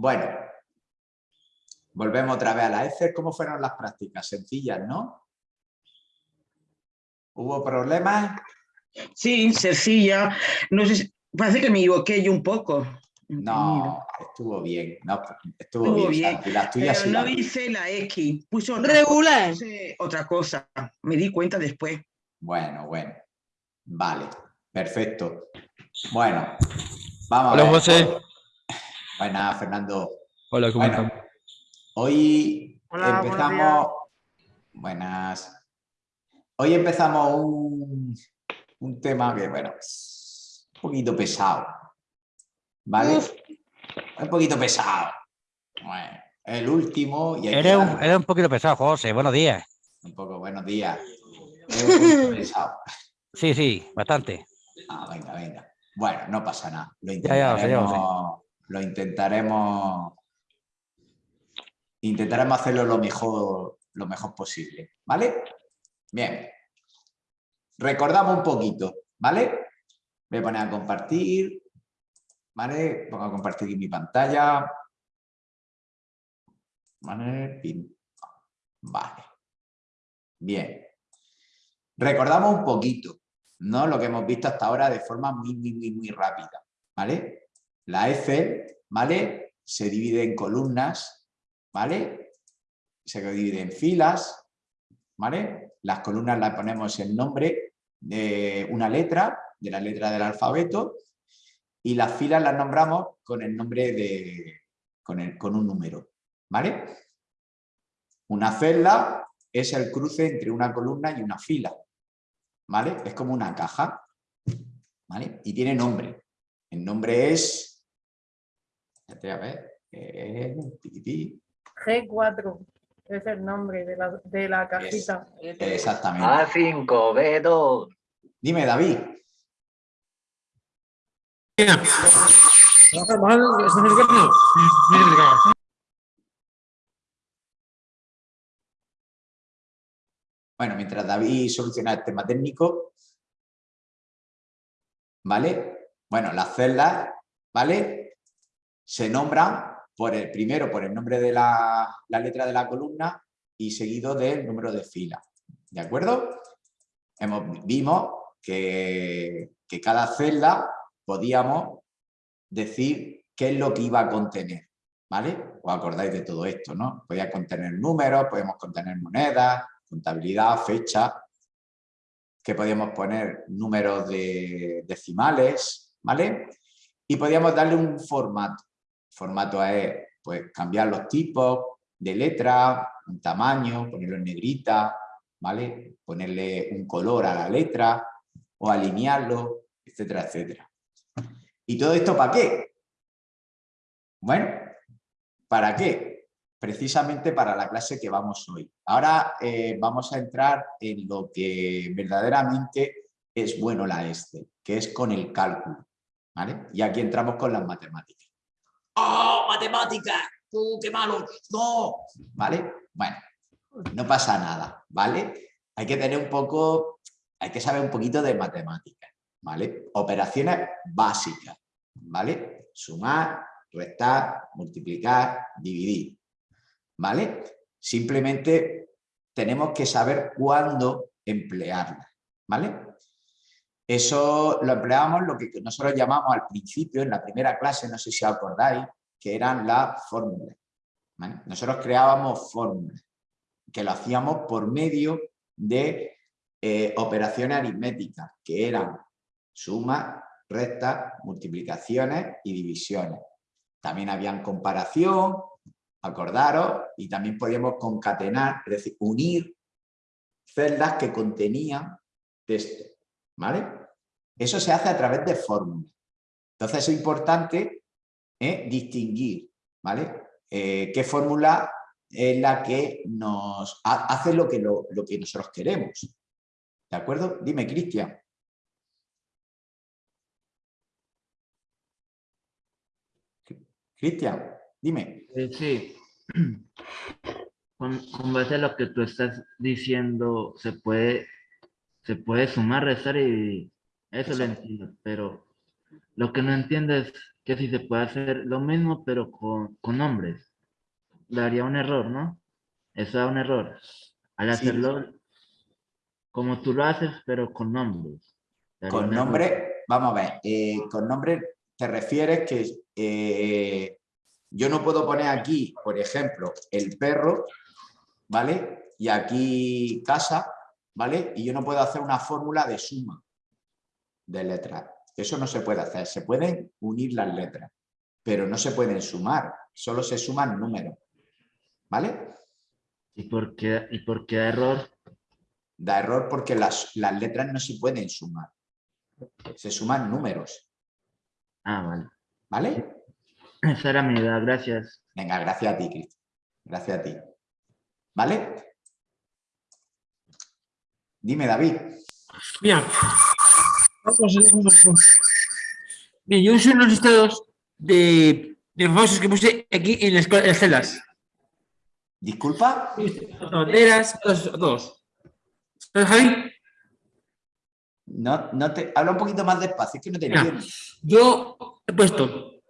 Bueno, volvemos otra vez a la Excel. ¿Cómo fueron las prácticas? Sencillas, ¿no? ¿Hubo problemas? Sí, sencilla. No sé, si- parece que me equivoqué yo un poco. No, estuvo bien. No, estuvo, Estuvo bien. bien, Las Pero sí no las hice la X, puso otra, Regular. puse otra cosa. Me di cuenta después. Bueno, bueno. Vale, perfecto. Bueno, vamos Hola, a ver. José. Buenas, Fernando. Hola, ¿cómo Bueno, están? hoy Hola, empezamos... Buenas. Hoy empezamos un, un tema que, bueno, es un poquito pesado. ¿Vale? Uf. Un poquito pesado. Bueno, el último y Eres un, eres un poquito pesado, José. Buenos días. un poco buenos días. Es un poquito pesado. Sí, sí, bastante. Ah, venga, venga. Bueno, no pasa nada. Lo Ya, ya, lo sé, ya lo intentaremos, intentaremos, hacerlo lo mejor, lo mejor posible, ¿vale? Bien. Recordamos un poquito, ¿vale? Voy a poner a compartir, ¿vale? Pongo a compartir aquí mi pantalla. ¿Vale? Vale. Bien. Recordamos un poquito, ¿no? Lo que hemos visto hasta ahora de forma muy, muy, muy, muy rápida, ¿vale? La Excel, ¿vale? Se divide en columnas, ¿vale? Se divide en filas, ¿vale? Las columnas las ponemos en nombre de una letra, de la letra del alfabeto, y las filas las nombramos con el nombre de, con, el- con un número, ¿vale? Una celda es el cruce entre una columna y una fila, ¿vale? Es como una caja, ¿vale? Y tiene nombre. El nombre es... Espérate, a ver. eh, tiquití, G4 es el nombre de la, de la cajita. Exactamente. A5, B2. Dime, David. Bueno, mientras David soluciona el tema técnico, ¿vale? Bueno, las celdas, ¿vale? Se nombran por el primero por el nombre de la, la letra de la columna y seguido del número de fila. ¿De acuerdo? Hemos, vimos que, que cada celda podíamos decir qué es lo que iba a contener. ¿Vale? Os acordáis de todo esto, ¿no? Podía contener números, podemos contener monedas, contabilidad, fecha, que podíamos poner números de decimales, ¿vale? Y podíamos darle un formato. Formato es pues, cambiar los tipos de letra, un tamaño, ponerlo en negrita, ¿vale? Ponerle un color a la letra o alinearlo, etcétera, etcétera. ¿Y todo esto para qué? Bueno, ¿para qué? Precisamente para la clase que vamos hoy. Ahora eh, vamos a entrar en lo que verdaderamente es bueno la Excel, que es con el cálculo. ¿vale? Y aquí entramos con las matemáticas. ¡Oh, matemáticas! ¡Uh, qué malo! ¡No! ¿Vale? Bueno, no pasa nada, ¿vale? Hay que tener un poco, hay que saber un poquito de matemáticas, ¿vale? Operaciones básicas, ¿vale? Sumar, restar, multiplicar, dividir, ¿vale? Simplemente tenemos que saber cuándo emplearlas, ¿vale? Eso lo empleamos lo que nosotros llamamos al principio, en la primera clase, no sé si acordáis, que eran las fórmulas. Nosotros creábamos fórmulas, que lo hacíamos por medio de eh, operaciones aritméticas, que eran sumas, restas, multiplicaciones y divisiones. También habían comparación, acordaros, y también podíamos concatenar, es decir, unir celdas que contenían texto. ¿Vale? Eso se hace a través de fórmulas. Entonces es importante eh, distinguir, ¿vale? Eh, qué fórmula es la que nos ha- hace lo que, lo, lo que nosotros queremos. ¿De acuerdo? Dime, Cristian. Cristian, dime. Eh, sí. Con, con base a lo que tú estás diciendo, se puede, se puede sumar, restar y eso lo entiendo, pero lo que no entiendo es que si se puede hacer lo mismo, pero con, con nombres. Daría un error, ¿no? Eso da un error. Al Sí. hacerlo como tú lo haces, pero con nombres. Con error. nombre, vamos a ver, eh, con nombre te refieres que eh, yo no puedo poner aquí, por ejemplo, el perro, ¿vale? Y aquí casa, ¿vale? Y yo no puedo hacer una fórmula de suma de letras. Eso no se puede hacer. Se pueden unir las letras, pero no se pueden sumar. Solo se suman números, ¿vale? ¿Y por qué, y por qué da error? Da error porque las, las letras no se pueden sumar. Se suman números, Ah, vale. ¿vale? Esa era mi idea, gracias. Venga, gracias a ti, Cristian. Gracias a ti. ¿Vale? Dime, David. Mira, vamos a vamos a- Bien, yo uso unos listados de, de famosos que puse aquí en las, en las celdas. ¿Disculpa? Banderas, todos. todos. ¿Sabes, Javi? No, no te... Habla un poquito más despacio, es que no te entiendo. Yo he puesto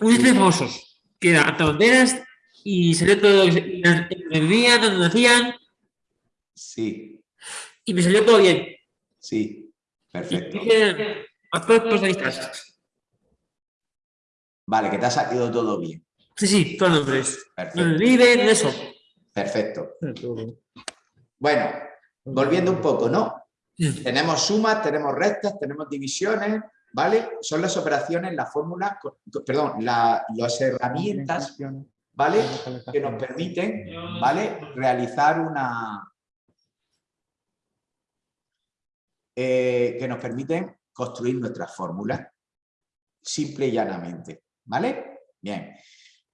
un lista de famosos, que era hasta banderas, y salió todo, lo que vivían, donde nacían, Sí, y me salió todo bien. sí. Perfecto. Vale, que te ha salido todo bien. Sí, sí, nombres. Donde Perfecto. viven, eso. Perfecto. Bueno, volviendo un poco, ¿no? Sí. Tenemos sumas, tenemos restas, tenemos divisiones, ¿vale? Son las operaciones, las fórmulas, perdón, la- las herramientas, ¿vale? Que nos permiten, ¿vale? Realizar una... eh, que nos permiten construir nuestras fórmulas, simple y llanamente, ¿vale? Bien.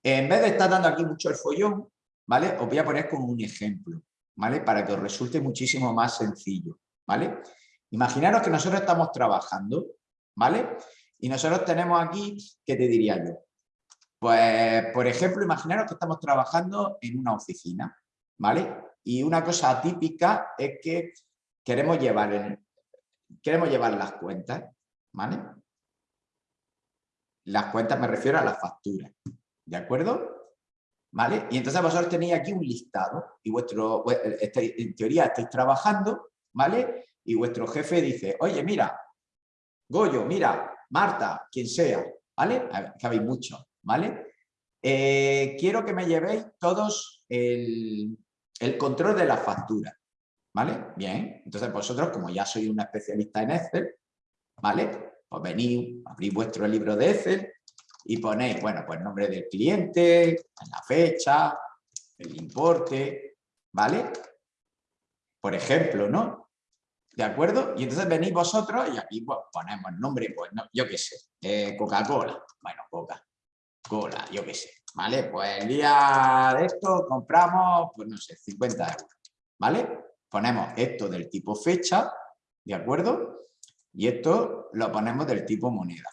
En vez de estar dando aquí mucho el follón, ¿vale? Os voy a poner como un ejemplo, ¿vale? Para que os resulte muchísimo más sencillo, ¿vale? Imaginaros que nosotros estamos trabajando, ¿vale? Y nosotros tenemos aquí, ¿qué te diría yo? Pues, por ejemplo, imaginaros que estamos trabajando en una oficina, ¿vale? Y una cosa típica es que queremos llevar, el- queremos llevar las cuentas, ¿vale? Las cuentas me refiero a las facturas, ¿de acuerdo? ¿Vale? Y entonces vosotros tenéis aquí un listado y vuestro, en teoría estáis trabajando, ¿vale? Y vuestro jefe dice, oye, mira, Goyo, mira, Marta, quien sea, ¿vale? Que habéis muchos, ¿vale? Eh, quiero que me llevéis todos el, control de la factura, ¿vale? Bien, entonces vosotros, como ya sois una especialista en Excel, ¿vale? Pues venís, abrís vuestro libro de Excel y ponéis, bueno, pues nombre del cliente, la fecha, el importe, ¿vale? Por ejemplo, ¿no? ¿De acuerdo? Y entonces venís vosotros y aquí pues, ponemos nombre, pues no, yo qué sé, eh, Coca-Cola. Bueno, Coca-Cola, yo qué sé. ¿Vale? Pues el día de esto compramos, pues no sé, 50 euros. ¿Vale? Ponemos esto del tipo fecha, ¿de acuerdo? Y esto lo ponemos del tipo moneda.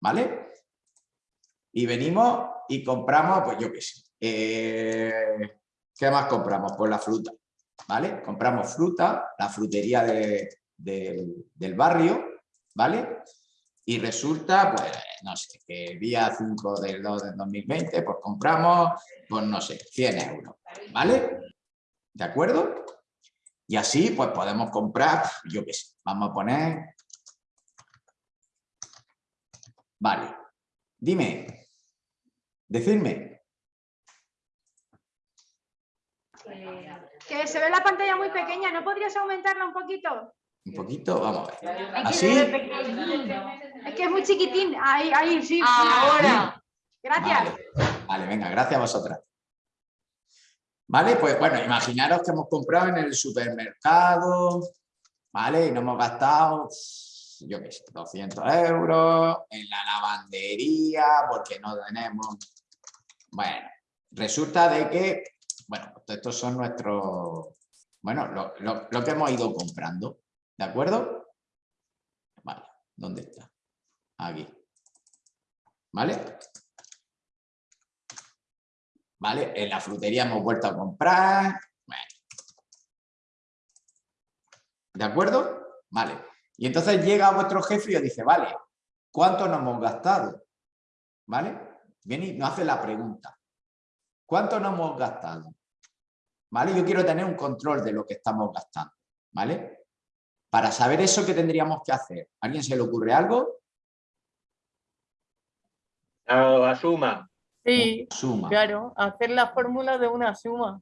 ¿Vale? Y venimos y compramos, pues yo qué sé. eh, ¿Qué más compramos? Pues la fruta. ¿vale? Compramos fruta, la frutería de- del- barrio, ¿vale? Y resulta, pues, no sé, que día 5 del 2 del 2020, pues compramos, pues no sé, 100 euros, ¿vale? ¿De acuerdo? Y así, pues podemos comprar, yo qué sé, vamos a poner... Vale, dime, decidme, Que se ve la pantalla muy pequeña, ¿no podrías aumentarla un poquito? un poquito, vamos a ver. Es que ¿Así? Es que es muy chiquitín. Ahí, ahí, sí. Ahora. Gracias. Vale, vale, venga, gracias a vosotras. Vale, pues bueno, imaginaros que hemos comprado en el supermercado, ¿vale? Y nos hemos gastado, yo qué sé, 200 euros en la lavandería porque no tenemos... Bueno, resulta de que, bueno, pues estos son nuestros, bueno, lo, lo- lo que hemos ido comprando, ¿de acuerdo? Vale, ¿dónde está? Aquí. ¿Vale? ¿Vale? En la frutería hemos vuelto a comprar. Bueno. ¿De acuerdo? Vale. Y entonces llega vuestro jefe y os dice, vale, ¿cuánto nos hemos gastado? ¿vale? Viene y nos hace la pregunta. ¿Cuánto nos hemos gastado? ¿Vale? Yo quiero tener un control de lo que estamos gastando, ¿vale? Para saber eso, ¿qué tendríamos que hacer? ¿A alguien se le ocurre algo? La suma. Sí, Suma. claro, hacer la fórmula de una suma.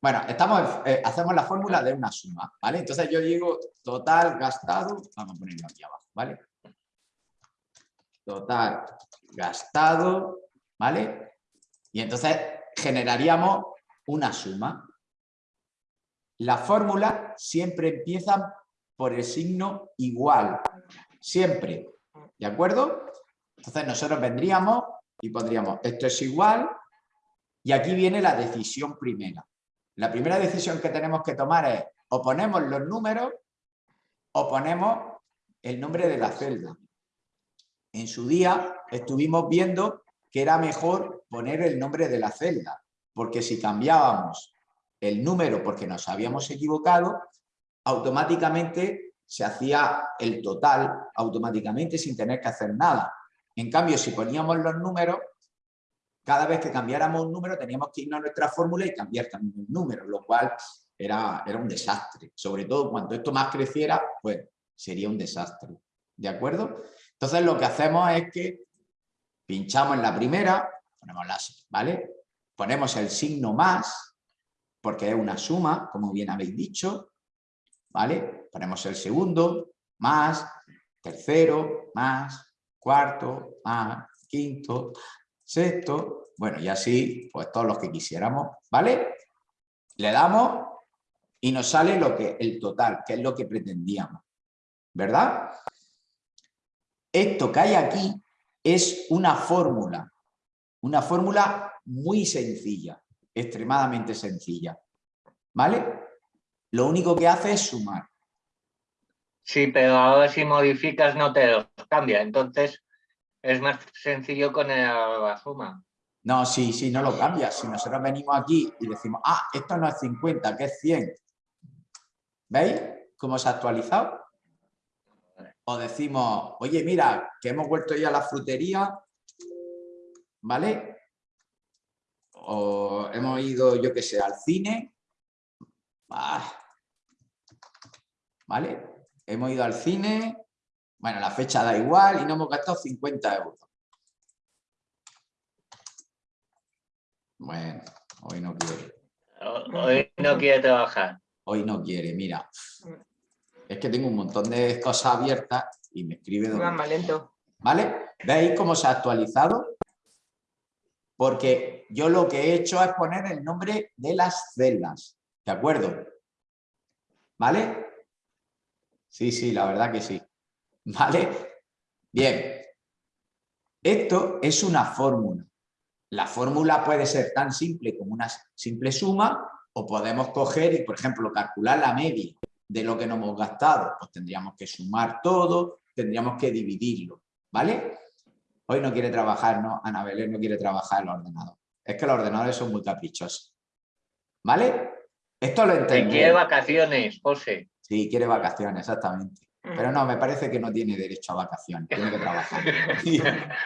Bueno, estamos, eh, hacemos la fórmula de una suma, ¿vale? Entonces yo digo total gastado, vamos a ponerlo aquí abajo, ¿vale? Total gastado, ¿vale? Y entonces generaríamos una suma. La fórmula siempre empieza por el signo igual, siempre, ¿de acuerdo? Entonces nosotros vendríamos y pondríamos esto es igual y aquí viene la decisión primera. La primera decisión que tenemos que tomar es o ponemos los números o ponemos el nombre de la celda. En su día estuvimos viendo que era mejor poner el nombre de la celda, porque si cambiábamos el número porque nos habíamos equivocado, automáticamente se hacía el total automáticamente sin tener que hacer nada. En cambio, si poníamos los números, cada vez que cambiáramos un número teníamos que irnos a nuestra fórmula y cambiar también el número, lo cual era, era un desastre. Sobre todo cuando esto más creciera, pues sería un desastre. ¿De acuerdo? Entonces lo que hacemos es que pinchamos en la primera, ponemos la, ¿vale? Ponemos el signo más, porque es una suma, como bien habéis dicho, ¿vale? Ponemos el segundo, más, tercero, más, cuarto, más, quinto, sexto, bueno, y así, pues todos los que quisiéramos, ¿vale? Le damos y nos sale lo que, el total, que es lo que pretendíamos, ¿verdad? Esto que hay aquí es una fórmula, una fórmula muy sencilla, extremadamente sencilla, ¿vale? Lo único que hace es sumar. Sí, pero ahora si modificas no te los cambia. Entonces es más sencillo con la suma. No, sí, sí, no lo cambia. Si nosotros venimos aquí y decimos, ah, esto no es 50, que es 100. ¿Veis cómo se ha actualizado? O decimos, oye, mira, que hemos vuelto ya a la frutería, ¿vale? O hemos ido, yo qué sé, al cine. Ah, ¿Vale? Hemos ido al cine, bueno, la fecha da igual y no hemos gastado 50 euros. Bueno, hoy no quiere. Hoy no quiere trabajar. Hoy no quiere, mira. Es que tengo un montón de cosas abiertas y me escribe... donde- más lento. ¿Vale? ¿Veis cómo se ha actualizado? Porque yo lo que he hecho es poner el nombre de las celdas. ¿De acuerdo? ¿Vale? Sí, sí, la verdad que sí. ¿Vale? Bien. Esto es una fórmula. La fórmula puede ser tan simple como una simple suma o podemos coger y, por ejemplo, calcular la media de lo que nos hemos gastado. Pues tendríamos que sumar todo, tendríamos que dividirlo. ¿Vale? Hoy no quiere trabajar, ¿no? Ana Belén no quiere trabajar el ordenador. Es que los ordenadores son muy caprichosos. ¿Vale? Esto lo entendéis. quiere vacaciones, José. Sí, quiere vacaciones, exactamente. Pero no, me parece que no tiene derecho a vacaciones, tiene que trabajar.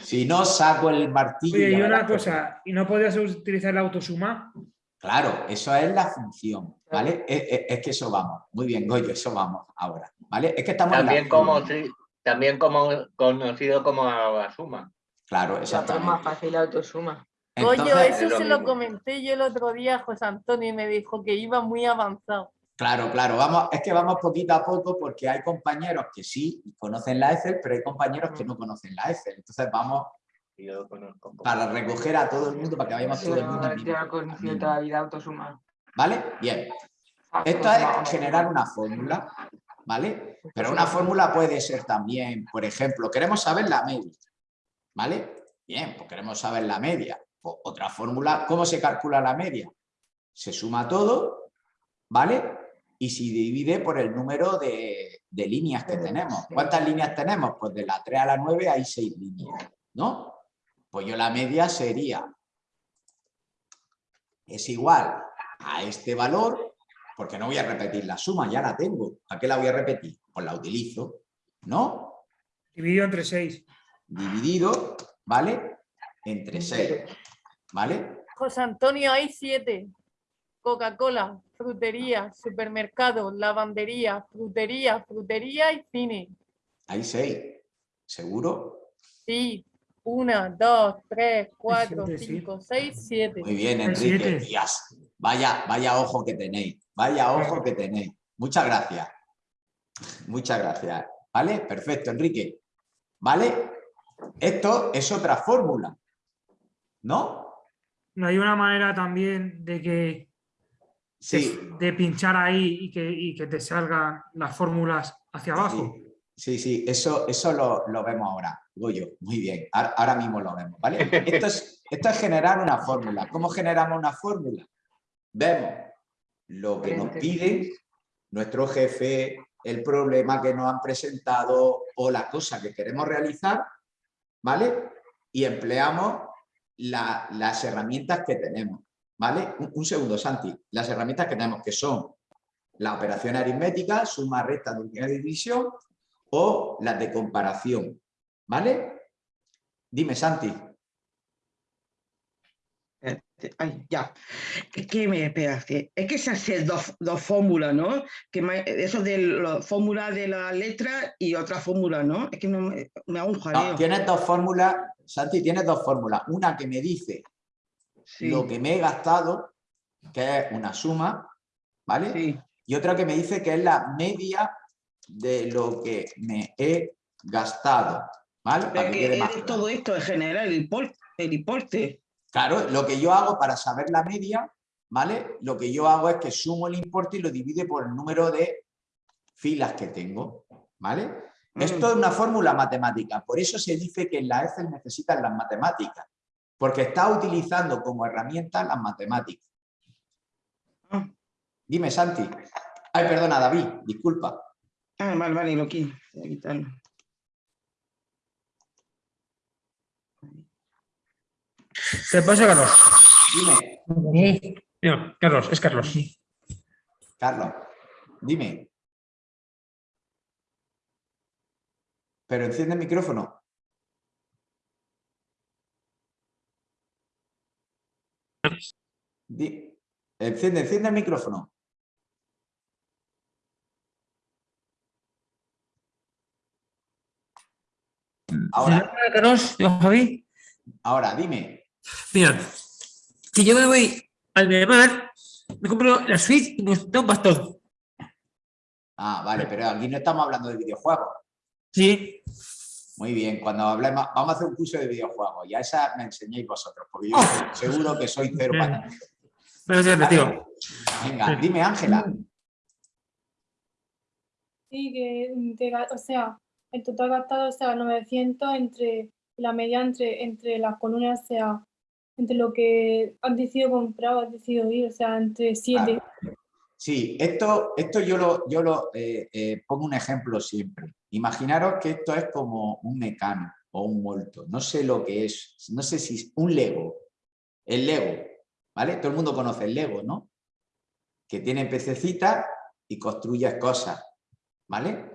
si no, saco el martillo. Oye, y una cosa, ¿y no podrías utilizar la autosuma? Claro, eso es la función, ¿vale? Es, es- es que eso vamos. Muy bien, Goyo, eso vamos ahora, ¿vale? Es que estamos en la También como, fórmula. sí, también como conocido como la suma. Claro, Es exactamente. más fácil la autosuma. Entonces, eso es lo se lo comenté yo el otro día a José Antonio y me dijo que iba muy avanzado. Claro, claro, vamos, es que vamos poquito a poco porque hay compañeros que sí conocen la Excel, pero hay compañeros que no conocen la Excel. Entonces vamos Yo conozco para recoger a todo el mundo, para que vayamos todo el mundo. al Yo mismo- he al conocido mismo. toda la vida autosuma. ¿Vale? Bien. Esto es generar una fórmula, ¿vale? Pero una fórmula puede ser también, por ejemplo, queremos saber la media, ¿vale? Bien, pues queremos saber la media. Pues otra fórmula, ¿cómo se calcula la media? Se suma todo, ¿vale? Y se divide por el número de, de líneas que tenemos. ¿Cuántas líneas tenemos? Pues de la 3 a la 9 hay 6 líneas, ¿no? Pues yo la media sería, es igual a este valor, porque no voy a repetir la suma, ya la tengo. ¿A qué la voy a repetir? Pues la utilizo, ¿no? Dividido entre 6. dividido, ¿vale? Entre 6, ¿vale? José Antonio, hay siete. Coca-Cola, frutería, supermercado, lavandería, frutería, frutería y cine. Hay 6, ¿seguro? Sí, una, dos, tres, cuatro, siete, sí. cinco, seis, siete. Muy bien, Enrique. vaya, vaya ojo que tenéis, vaya ojo que tenéis. Muchas gracias. Muchas gracias. ¿Vale? Perfecto, Enrique. ¿Vale? Esto es otra fórmula. ¿No? No hay una manera también de que Sí. de pinchar ahí y que, y que te salgan las fórmulas hacia abajo. Sí, sí, sí, eso, eso lo, lo vemos ahora. Goyo, muy bien. Ahora, ahora mismo lo vemos, ¿vale? Esto es, esto es generar una fórmula. ¿Cómo generamos una fórmula? Vemos lo que nos piden nuestro jefe, el problema que nos han presentado o la cosa que queremos realizar, ¿vale? Y empleamos la- las herramientas que tenemos, ¿vale? Un, un segundo, Santi. Las herramientas que tenemos que son la operación aritmética, suma, multiplicación y división, o las de comparación, ¿vale? Dime, Santi. Eh, Ay, ya. Es que me espera, que- es que se hacen dos, dos fórmulas, ¿no? Que me- eso de la fórmula de la letra y otra fórmula, ¿no? Es que no me, hago un No, jaleo. tienes dos fórmulas, Santi, tienes dos fórmulas. Una que me dice Sí, lo que me he gastado, que es una suma, ¿vale? sí. Y otra que me dice que es la media de lo que me he gastado, ¿vale? Para Pero que que quede es más de claro. todo esto en general, el importe. El importe. Claro, lo que yo hago para saber la media, ¿vale? Lo que yo hago es que sumo el importe y lo divide por el número de filas que tengo, ¿vale? Mm. Esto es una fórmula matemática, por eso se dice que en la Excel necesitan las matemáticas, porque está utilizando como herramienta las matemáticas. Ah. Dime, Santi. Ay, perdona, David, disculpa. Ah, vale, vale, lo quito. Voy a quitarlo. ¿Qué pasa, Carlos? Dime, No, Carlos, es Carlos. Carlos, dime. Pero enciende el micrófono. Di- Enciende, enciende el micrófono. Ahora, Carlos, yo, Javi. ahora, dime. Mira, si yo me voy al Mediamar, me compro la Switch y me da un bastón. Ah, vale, pero aquí no estamos hablando de videojuegos. Sí. Muy bien, cuando hablemos, vamos a hacer un curso de videojuegos y a esa me enseñéis vosotros, porque yo Oh. seguro que soy cero Bien. para Pero sí, tío. Venga, dime, Ángela. Sí, que, te o sea, el total gastado sea 900 entre la media entre, entre las columnas, o sea, entre lo que has decidido comprar o has decidido ir, o sea, entre 7. Sí, esto, esto yo lo, yo lo eh, eh, pongo un ejemplo siempre. Imaginaros que esto es como un mecano o un molto. No sé lo que es, no sé si es un Lego. El Lego, ¿vale? Todo el mundo conoce el Lego, ¿no? Que tiene pececitas y construyes cosas, ¿vale?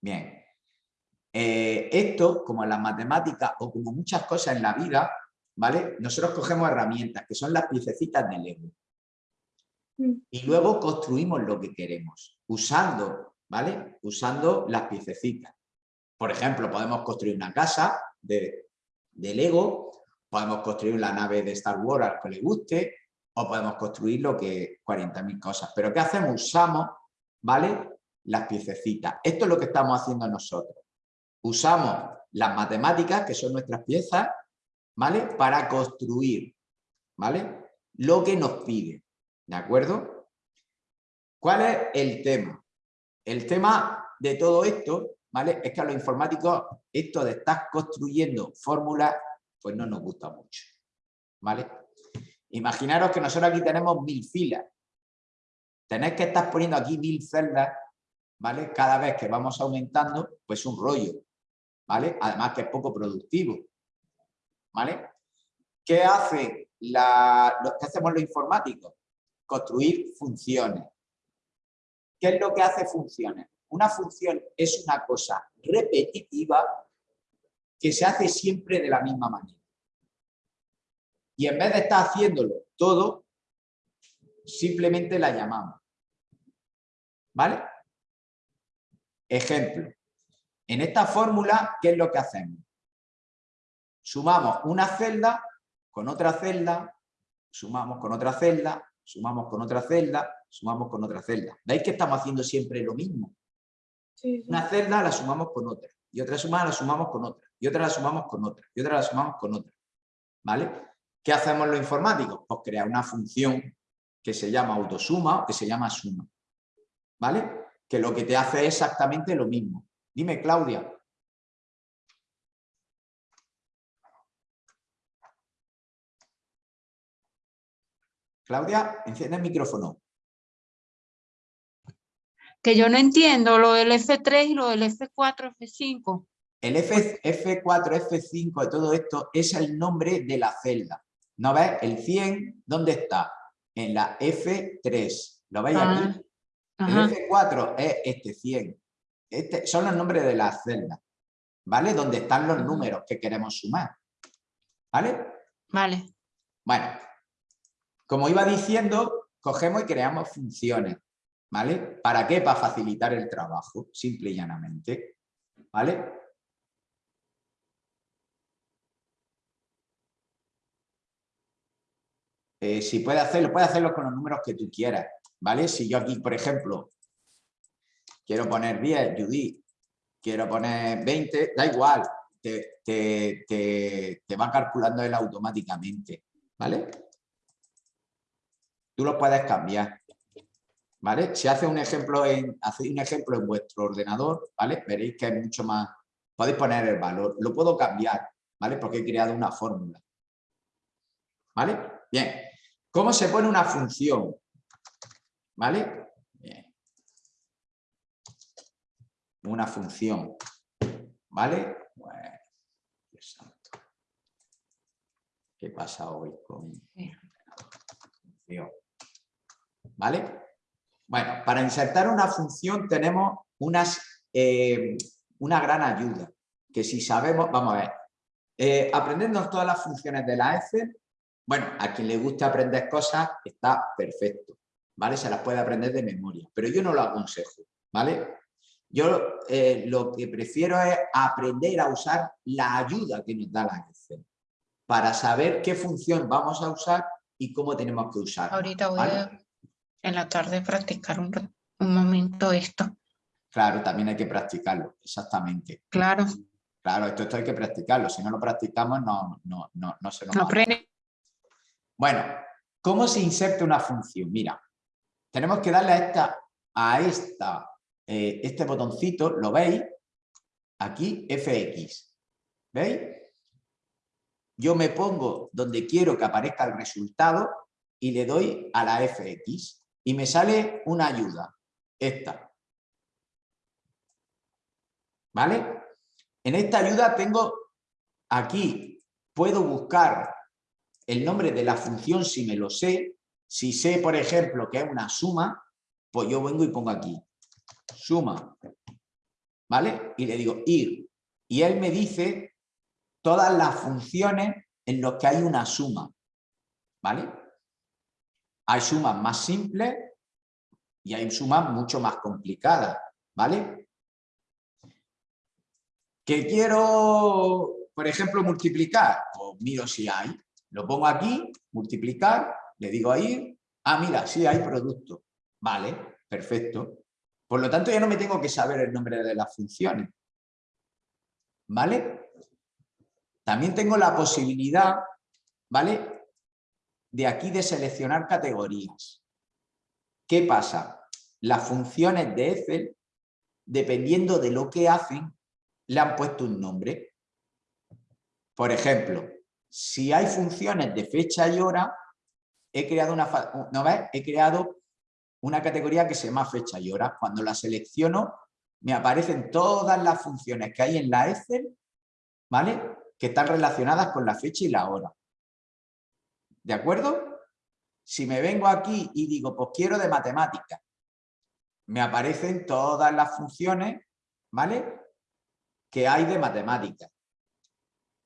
Bien. Eh, esto, como en las matemáticas o como muchas cosas en la vida, ¿vale? Nosotros cogemos herramientas que son las piececitas del Lego y luego construimos lo que queremos, usando, ¿vale? Usando las piececitas. Por ejemplo, podemos construir una casa de, de Lego, podemos construir la nave de Star Wars al que le guste, o podemos construir lo que 40.000 cosas. Pero ¿qué hacemos? Usamos, ¿vale? Las piececitas. Esto es lo que estamos haciendo nosotros. Usamos las matemáticas, que son nuestras piezas, ¿vale? Para construir, ¿vale? Lo que nos pide. ¿De acuerdo? ¿Cuál es el tema? El tema de todo esto, ¿vale? Es que a los informáticos esto de estar construyendo fórmulas, pues no nos gusta mucho, ¿vale? Imaginaros que nosotros aquí tenemos mil filas. Tenéis que estar poniendo aquí mil celdas, ¿vale? Cada vez que vamos aumentando, pues un rollo, ¿vale? Además que es poco productivo, ¿vale? ¿Qué hace la, lo que hacemos los informáticos? Construir funciones. ¿Qué es lo que hace funciones? Una función es una cosa repetitiva que se hace siempre de la misma manera. Y en vez de estar haciéndolo todo, simplemente la llamamos. ¿Vale? Ejemplo. En esta fórmula, ¿qué es lo que hacemos? Sumamos una celda con otra celda, sumamos con otra celda, sumamos con otra celda, sumamos con otra celda. ¿Veis que estamos haciendo siempre lo mismo? Sí, sí. Una celda la sumamos con otra, y otra suma la sumamos con otra, y otra la sumamos con otra, y otra la sumamos con otra. ¿Vale? ¿Qué hacemos los informáticos? Pues crear una función que se llama autosuma o que se llama suma. ¿Vale? Que lo que te hace es exactamente lo mismo. Dime, Claudia. Claudia, enciende el micrófono. Que yo no entiendo lo del F3 y lo del F4, F5. El F, F4, F5 de todo esto es el nombre de la celda. ¿No ves? El 100, ¿dónde está? En la F3. ¿Lo veis Ah, aquí? Ajá, El F4 es este 100. Este, son los nombres de las celdas. ¿Vale? Donde están los números que queremos sumar. ¿Vale? vale. Bueno, como iba diciendo, cogemos y creamos funciones. ¿Vale? ¿Para qué? Para facilitar el trabajo, simple y llanamente. ¿Vale? Eh, si puede hacerlo, puede hacerlo con los números que tú quieras, ¿vale? Si yo aquí, por ejemplo, quiero poner 10, Judith, quiero poner 20, da igual, te- te- te va calculando él automáticamente, ¿vale? Tú lo puedes cambiar, ¿vale? Si hace un ejemplo en, hacéis un ejemplo en vuestro ordenador, ¿vale? Veréis que es mucho más, podéis poner el valor, lo puedo cambiar, ¿vale? Porque he creado una fórmula, ¿vale? Bien, ¿cómo se pone una función? ¿Vale? Bien. Una función, ¿vale? Bueno, Dios santo. ¿Qué pasa hoy con función? ¿Vale? Bueno, para insertar una función tenemos unas, eh, una gran ayuda, que si sabemos, vamos a ver, eh, aprendernos todas las funciones de la Excel, bueno, a quien le guste aprender cosas está perfecto, ¿vale? Se las puede aprender de memoria, pero yo no lo aconsejo, ¿vale? Yo eh, lo que prefiero es aprender a usar la ayuda que nos da la Excel para saber qué función vamos a usar y cómo tenemos que usarla. Ahorita voy ¿vale? a en la tarde practicar un, momento esto. Claro, también hay que practicarlo, exactamente. Claro, Claro, esto, esto hay que practicarlo, si no lo practicamos no, no, no, no se nos no aprende. Bueno, ¿cómo se inserta una función? Mira, tenemos que darle a esta, a esta, eh, este botoncito, ¿lo veis? Aquí, FX. ¿Veis? Yo me pongo donde quiero que aparezca el resultado y le doy a la FX y me sale una ayuda, esta. ¿Vale? En esta ayuda tengo aquí, puedo buscar el nombre de la función si me lo sé. Si sé, por ejemplo, que es una suma, pues yo vengo y pongo aquí, suma, ¿vale? Y le digo ir. Y él me dice todas las funciones en las que hay una suma, ¿vale? Hay sumas más simples y hay sumas mucho más complicadas, ¿vale? Que quiero, por ejemplo, multiplicar, pues miro si hay. Lo pongo aquí, multiplicar, le digo ahí, ah, mira, sí hay producto. Vale, perfecto. Por lo tanto, ya no me tengo que saber el nombre de las funciones. ¿Vale? También tengo la posibilidad, ¿vale? De aquí de seleccionar categorías. ¿Qué pasa? Las funciones de Excel, dependiendo de lo que hacen, le han puesto un nombre. Por ejemplo, si hay funciones de fecha y hora, he creado una, ¿no ves? He creado una categoría que se llama fecha y hora. Cuando la selecciono, me aparecen todas las funciones que hay en la Excel, ¿vale? Que están relacionadas con la fecha y la hora. ¿De acuerdo? Si me vengo aquí y digo, pues quiero de matemáticas, me aparecen todas las funciones, ¿vale? Que hay de matemáticas.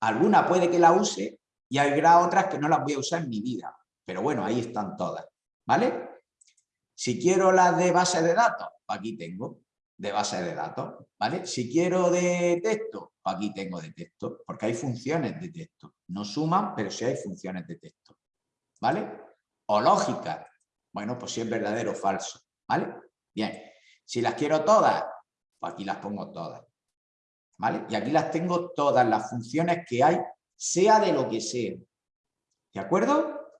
Alguna puede que la use y habrá otras que no las voy a usar en mi vida. Pero bueno, ahí están todas, ¿vale? Si quiero las de base de datos, pues aquí tengo de base de datos, ¿vale? Si quiero de texto, pues aquí tengo de texto, porque hay funciones de texto. No suman, pero sí hay funciones de texto, ¿vale? O lógica, bueno, pues si es verdadero o falso, ¿vale? Bien, si las quiero todas, pues aquí las pongo todas, ¿vale? Y aquí las tengo todas las funciones que hay, sea de lo que sea, ¿de acuerdo?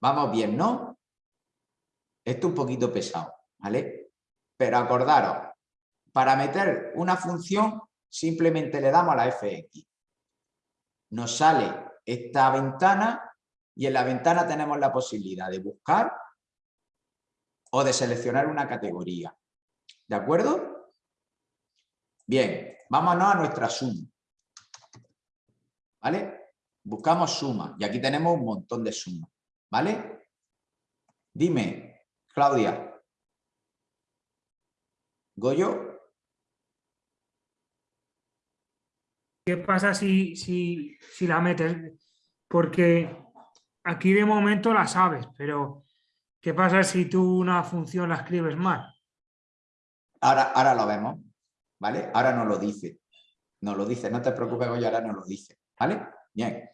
Vamos bien, ¿no? Esto un poquito pesado, ¿vale? Pero acordaros, para meter una función simplemente le damos a la fx. Nos sale esta ventana y en la ventana tenemos la posibilidad de buscar o de seleccionar una categoría. ¿De acuerdo? Bien, vámonos a nuestra suma. ¿Vale? Buscamos suma y aquí tenemos un montón de sumas. ¿Vale? Dime, Claudia. Goyo. ¿Qué pasa si, si, si la metes? Porque aquí de momento la sabes, pero ¿qué pasa si tú una función la escribes mal? Ahora, ahora lo vemos, ¿vale? Ahora no lo dice. No lo dice, no te preocupes, Goyo, ahora no lo dice, ¿vale? Bien.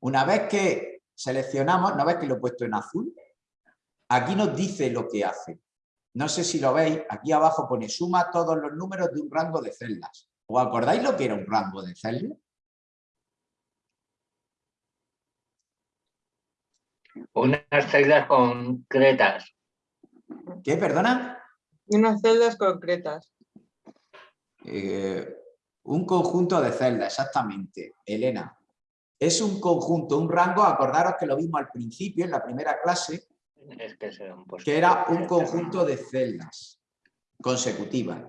Una vez que seleccionamos, ¿no ves que lo he puesto en azul? Aquí nos dice lo que hace. No sé si lo veis, aquí abajo pone suma todos los números de un rango de celdas. ¿Os acordáis lo que era un rango de celdas? Unas celdas concretas. ¿Qué, perdona? Unas celdas concretas. Eh, un conjunto de celdas, exactamente. Elena. Es un conjunto, un rango, acordaros que lo vimos al principio, en la primera clase, Es que, era un conjunto de celdas consecutivas.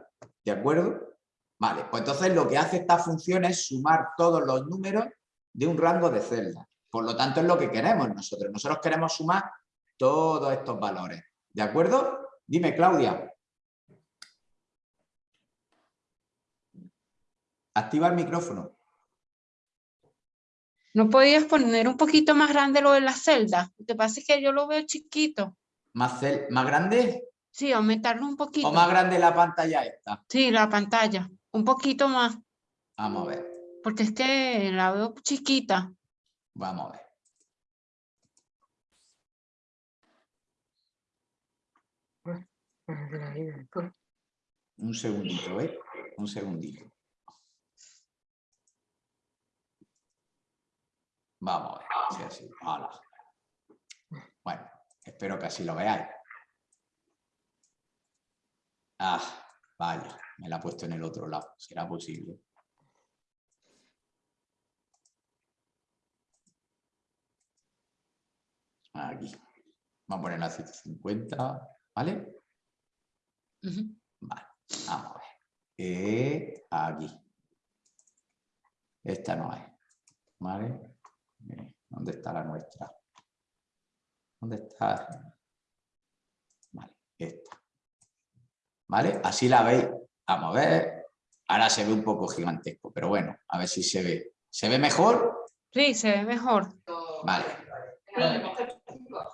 ¿De acuerdo? Vale, pues entonces lo que hace esta función es sumar todos los números de un rango de celdas. Por lo tanto, es lo que queremos nosotros. Nosotros queremos sumar todos estos valores. ¿De acuerdo? Dime, Claudia. Activa el micrófono. ¿No podías poner un poquito más grande lo de la celda? Lo que pasa es que yo lo veo chiquito. ¿Más, cel- más grande Sí, aumentarlo un poquito. o más grande la pantalla esta? Sí, la pantalla. Un poquito más. Vamos a ver, Porque es que la veo chiquita. Vamos a ver. Un segundito, ¿eh? Un segundito. Vamos a ver, así. Bueno, espero que así lo veáis. Ah, vaya, me la he puesto en el otro lado. ¿Será posible? Aquí. Vamos a poner la 150, ¿vale? Vale, vamos a ver. Eh, aquí. Esta no es. ¿Vale? Eh, ¿Dónde está la nuestra? ¿Dónde está? Vale, esta. ¿Vale? Así la veis. Vamos a ver. Ahora se ve un poco gigantesco, pero bueno, a ver si se ve. ¿Se ve mejor? Sí, se ve mejor. Vale.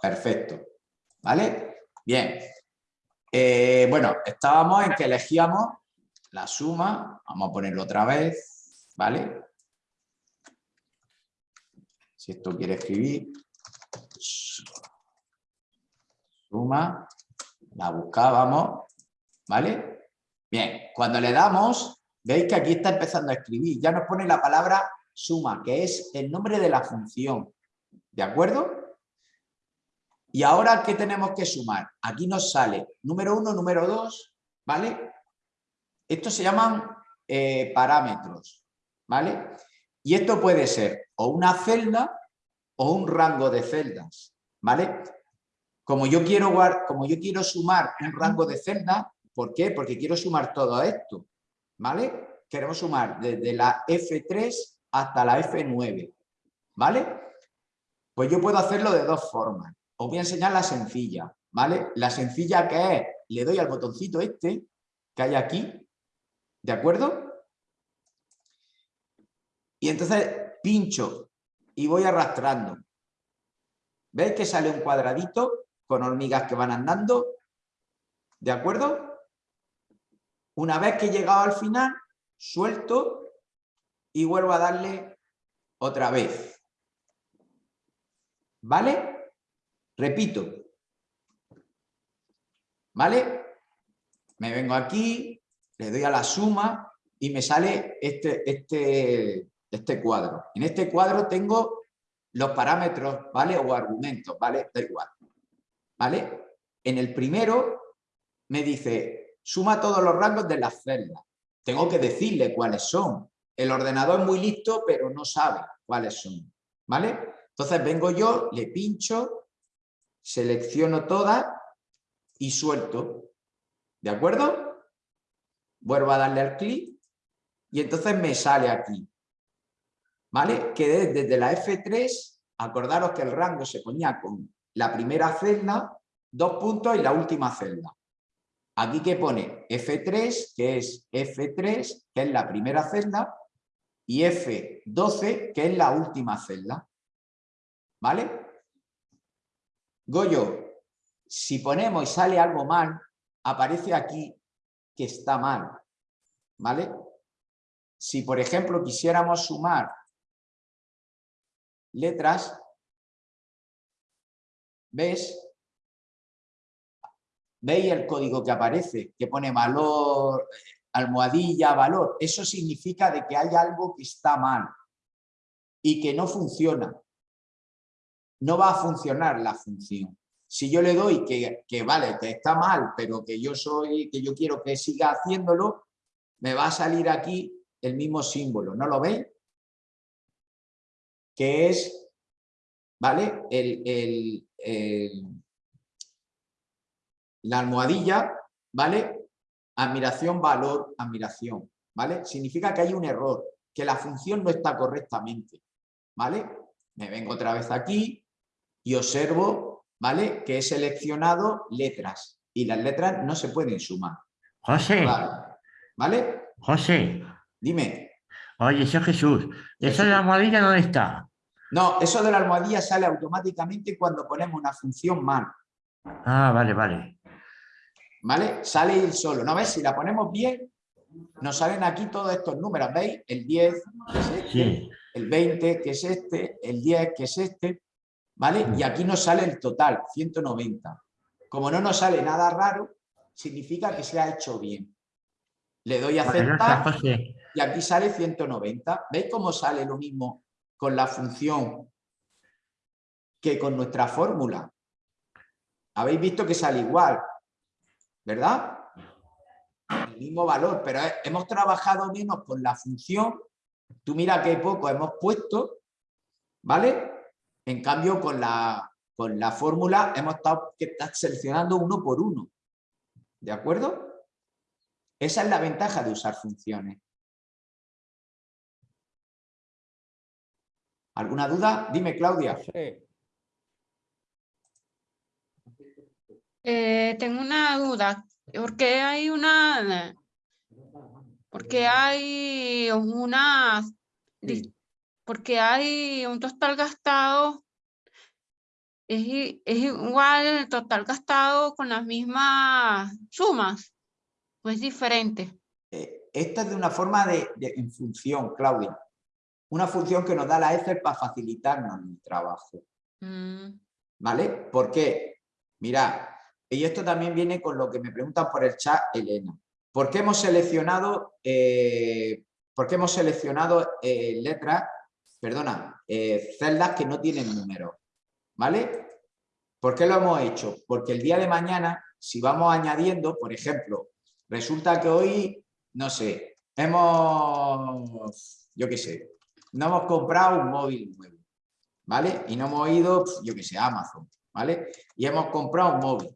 Perfecto. ¿Vale? Bien. Eh, bueno, estábamos en que elegíamos la suma. Vamos a ponerlo otra vez. ¿Vale? Si esto quiere escribir. Suma. La buscábamos. ¿Vale? Bien. Cuando le damos, veis que aquí está empezando a escribir. Ya nos pone la palabra suma, que es el nombre de la función. ¿De acuerdo? Y ahora, ¿qué tenemos que sumar? Aquí nos sale número 1, número 2, ¿vale? Estos se llaman eh, parámetros, ¿vale? Y esto puede ser o una celda o un rango de celdas, ¿vale? Como yo quiero, como yo quiero sumar un rango de celdas, ¿por qué? Porque quiero sumar todo esto, ¿vale? Queremos sumar desde la F3 hasta la F9, ¿vale? Pues yo puedo hacerlo de dos formas. Os voy a enseñar la sencilla, ¿vale? La sencilla que es, le doy al botoncito este que hay aquí, ¿de acuerdo? Y entonces pincho y voy arrastrando. ¿Veis que sale un cuadradito con hormigas que van andando? ¿De acuerdo? Una vez que he llegado al final, suelto y vuelvo a darle otra vez. ¿Vale? Repito. ¿Vale? Me vengo aquí, le doy a la suma y me sale este, este, este cuadro. En este cuadro tengo los parámetros, ¿vale? O argumentos, ¿vale? Da igual. ¿Vale? En el primero me dice, suma todos los rangos de las celdas. Tengo que decirle cuáles son. El ordenador es muy listo, pero no sabe cuáles son. ¿Vale? Entonces vengo yo, le pincho, selecciono todas y suelto. ¿De acuerdo? Vuelvo a darle al clic y entonces me sale aquí. ¿Vale? Que desde la F3, acordaros que el rango se ponía con la primera celda, dos puntos y la última celda. Aquí que pone F3, que es F3, que es la primera celda, y F12, que es la última celda. ¿Vale? Goyo, si ponemos y sale algo mal, aparece aquí que está mal. ¿Vale? Si, por ejemplo, quisiéramos sumar letras, ¿ves? ¿Veis el código que aparece? Que pone valor, almohadilla, valor. Eso significa de que hay algo que está mal y que no funciona. No va a funcionar la función. Si yo le doy que, que vale, que está mal, pero que yo soy, que yo quiero que siga haciéndolo, me va a salir aquí el mismo símbolo. ¿No lo veis? Que es, ¿vale? el, el la almohadilla, ¿vale? Admiración, valor, admiración, ¿vale? Significa que hay un error, que la función no está correctamente, ¿vale? Me vengo otra vez aquí y observo, ¿vale? Que he seleccionado letras y las letras no se pueden sumar. José. ¿Vale? José. Dime. Oye, soy Jesús. ¿Eso de la almohadilla dónde está? No, eso de la almohadilla sale automáticamente cuando ponemos una función mal. Ah, vale, vale. ¿Vale? Sale solo. ¿No ves? Si la ponemos bien, nos salen aquí todos estos números. ¿Veis? El 10, que es este, el 20, que es este, el 10, que es este. ¿Vale? Y aquí nos sale el total, 190. Como no nos sale nada raro, significa que se ha hecho bien. Le doy a aceptar y aquí sale 190. ¿Veis cómo sale lo mismo con la función que con nuestra fórmula? Habéis visto que sale igual. ¿verdad? El mismo valor, pero hemos trabajado menos con la función. Tú mira qué poco hemos puesto, ¿vale? En cambio, con la, con la fórmula hemos estado que seleccionando uno por uno. ¿De acuerdo? Esa es la ventaja de usar funciones. ¿Alguna duda? Dime, Claudia. Sí. Eh, tengo una duda. ¿Por qué hay una... Porque hay una... Porque hay un total gastado... Es, es igual el total gastado con las mismas sumas. ¿O es diferente? Eh, esta es de una forma de, en función, Claudia. Una función que nos da la Excel para facilitarnos el trabajo. Mm. ¿Vale? ¿Por qué? Mira, y esto también viene con lo que me preguntan por el chat, Elena. ¿Por qué hemos seleccionado, eh, hemos seleccionado eh, letras, perdona, eh, celdas que no tienen número? ¿Vale? ¿Por qué lo hemos hecho? Porque el día de mañana, si vamos añadiendo, por ejemplo, resulta que hoy, no sé, hemos, yo qué sé, no hemos comprado un móvil nuevo, ¿vale? Y no hemos ido, yo qué sé, a Amazon. ¿vale? Y hemos comprado un móvil.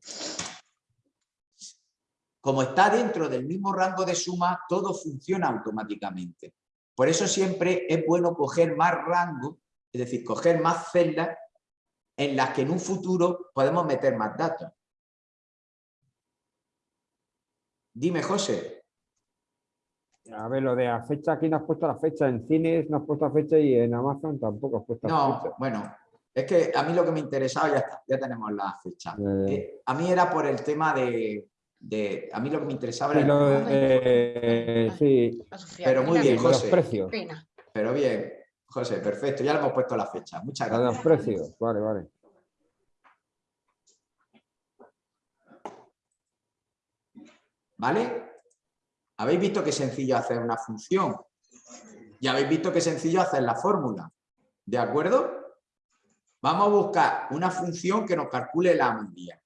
Como está dentro del mismo rango de suma, todo funciona automáticamente. Por eso siempre es bueno coger más rango, es decir, coger más celdas en las que en un futuro podemos meter más datos. Dime, José. A ver, lo de la fecha, aquí no has puesto la fecha. En cines no has puesto la fecha y en Amazon tampoco has puesto la No, fecha. bueno, es que a mí lo que me interesaba, ya está, ya tenemos la fecha. Eh, a mí era por el tema de, de- A mí lo que me interesaba Sí, era... lo de- sí, Pero muy bien, José. precios. Pero bien, José, perfecto. Ya le hemos puesto la fecha. Muchas gracias. los precios. Vale, vale. ¿Vale? ¿Habéis visto qué sencillo hacer una función? Y habéis visto qué sencillo hacer la fórmula. ¿De acuerdo? Vamos a buscar una función que nos calcule la media.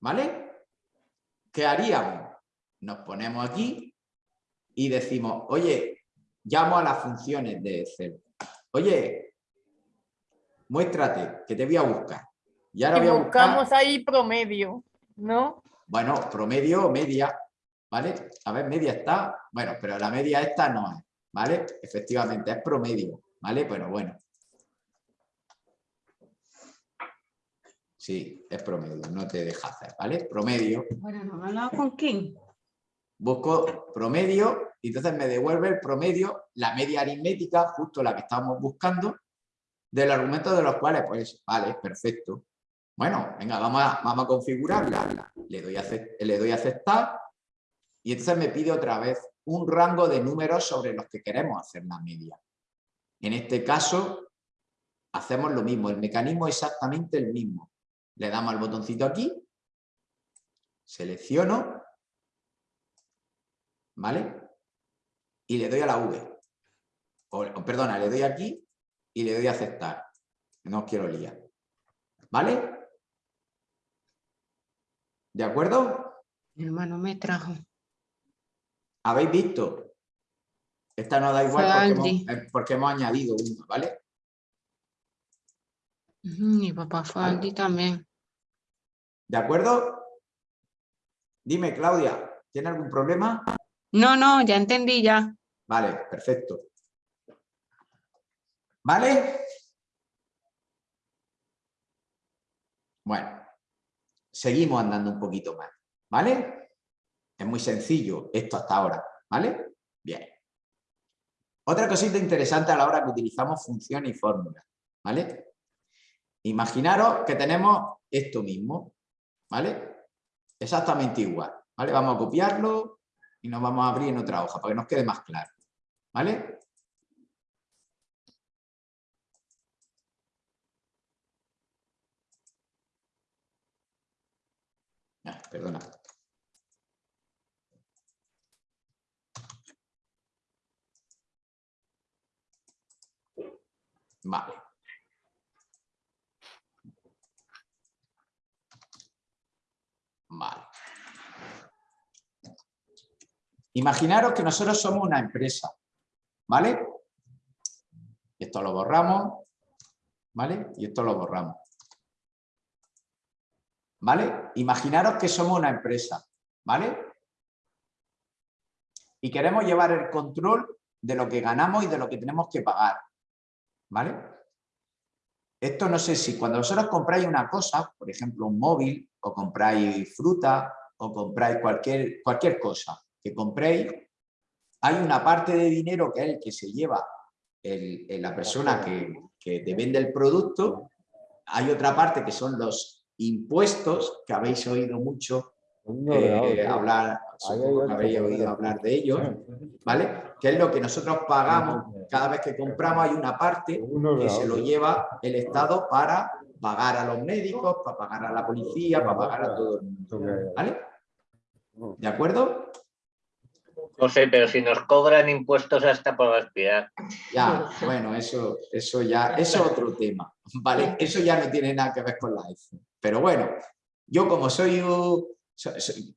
¿Vale? ¿Qué haríamos? Nos ponemos aquí y decimos, oye, llamo a las funciones de Excel. Oye, muéstrate, que te voy a buscar. Y ahora voy a buscar... buscamos ahí promedio, ¿no? Bueno, promedio o media, ¿vale? A ver, media está, bueno, pero la media esta no es, ¿vale? Efectivamente, es promedio, ¿vale? Bueno, bueno. Sí, es promedio, no te deja hacer, ¿vale? Promedio, Bueno, ¿no he hablado con quién? busco promedio y entonces me devuelve el promedio, la media aritmética, justo la que estábamos buscando, del argumento de los cuales, pues, vale, perfecto. Bueno, venga, vamos a, vamos a configurarla. Le doy, a, acep- le doy a aceptar y entonces me pide otra vez un rango de números sobre los que queremos hacer la media. En este caso, hacemos lo mismo, el mecanismo es exactamente el mismo. Le damos al botoncito aquí, selecciono, ¿vale? Y le doy a la V. O, perdona, le doy aquí y le doy a aceptar. No os quiero liar. ¿Vale? ¿De acuerdo? Mi hermano me trajo. ¿Habéis visto? Esta no da igual porque Aldi. hemos, eh, porque hemos añadido uno, ¿vale? Mi papá fue. Aldi también. ¿De acuerdo? Dime, Claudia, ¿tiene algún problema? No, no, ya entendí ya. Vale, perfecto. ¿Vale? Bueno, seguimos andando un poquito más, ¿vale? Es muy sencillo esto hasta ahora, ¿vale? Bien. Otra cosita interesante a la hora que utilizamos funciones y fórmulas, ¿vale? Imaginaros que tenemos esto mismo, ¿vale? Exactamente igual, ¿vale? Vamos a copiarlo y nos vamos a abrir en otra hoja para que nos quede más claro, ¿vale? Perdona. Vale. Imaginaros que nosotros somos una empresa, ¿vale? Esto lo borramos, ¿vale? Y esto lo borramos. ¿Vale? Imaginaros que somos una empresa, ¿vale? Y queremos llevar el control de lo que ganamos y de lo que tenemos que pagar, ¿vale? Esto no sé si cuando vosotros compráis una cosa, por ejemplo un móvil, o compráis fruta, o compráis cualquier, cualquier cosa que compréis, hay una parte de dinero que es el que se lleva el- el- la persona que, que te vende el producto, hay otra parte que son los impuestos, que habéis oído mucho eh, hablar, que habéis oído hablar de ellos, ¿vale? Que es lo que nosotros pagamos, cada vez que compramos. Hay una parte que se lo lleva el Estado para pagar a los médicos, para pagar a la policía, para pagar a todo el mundo, ¿vale? ¿De acuerdo? José, pero si nos cobran impuestos hasta por aspirar. Ya, bueno, eso, eso ya, eso es otro tema, ¿vale? Eso ya no tiene nada que ver con la EFE. Pero bueno, yo como soy un...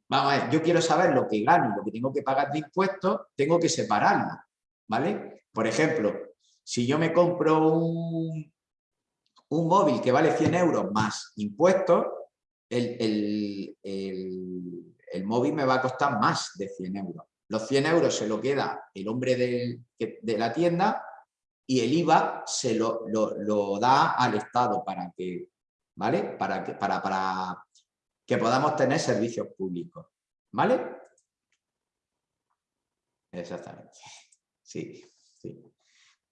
vamos a ver, yo quiero saber lo que gano lo que tengo que pagar de impuestos, tengo que separarlo, ¿vale? Por ejemplo, si yo me compro un, un móvil que vale 100 euros más impuestos, el, el- el- el móvil me va a costar más de 100 euros. Los 100 euros se lo queda el hombre de la tienda y el IVA se lo, lo- lo da al Estado para que, ¿vale? Para que, para, para que podamos tener servicios públicos, ¿vale? Exactamente. Sí, sí.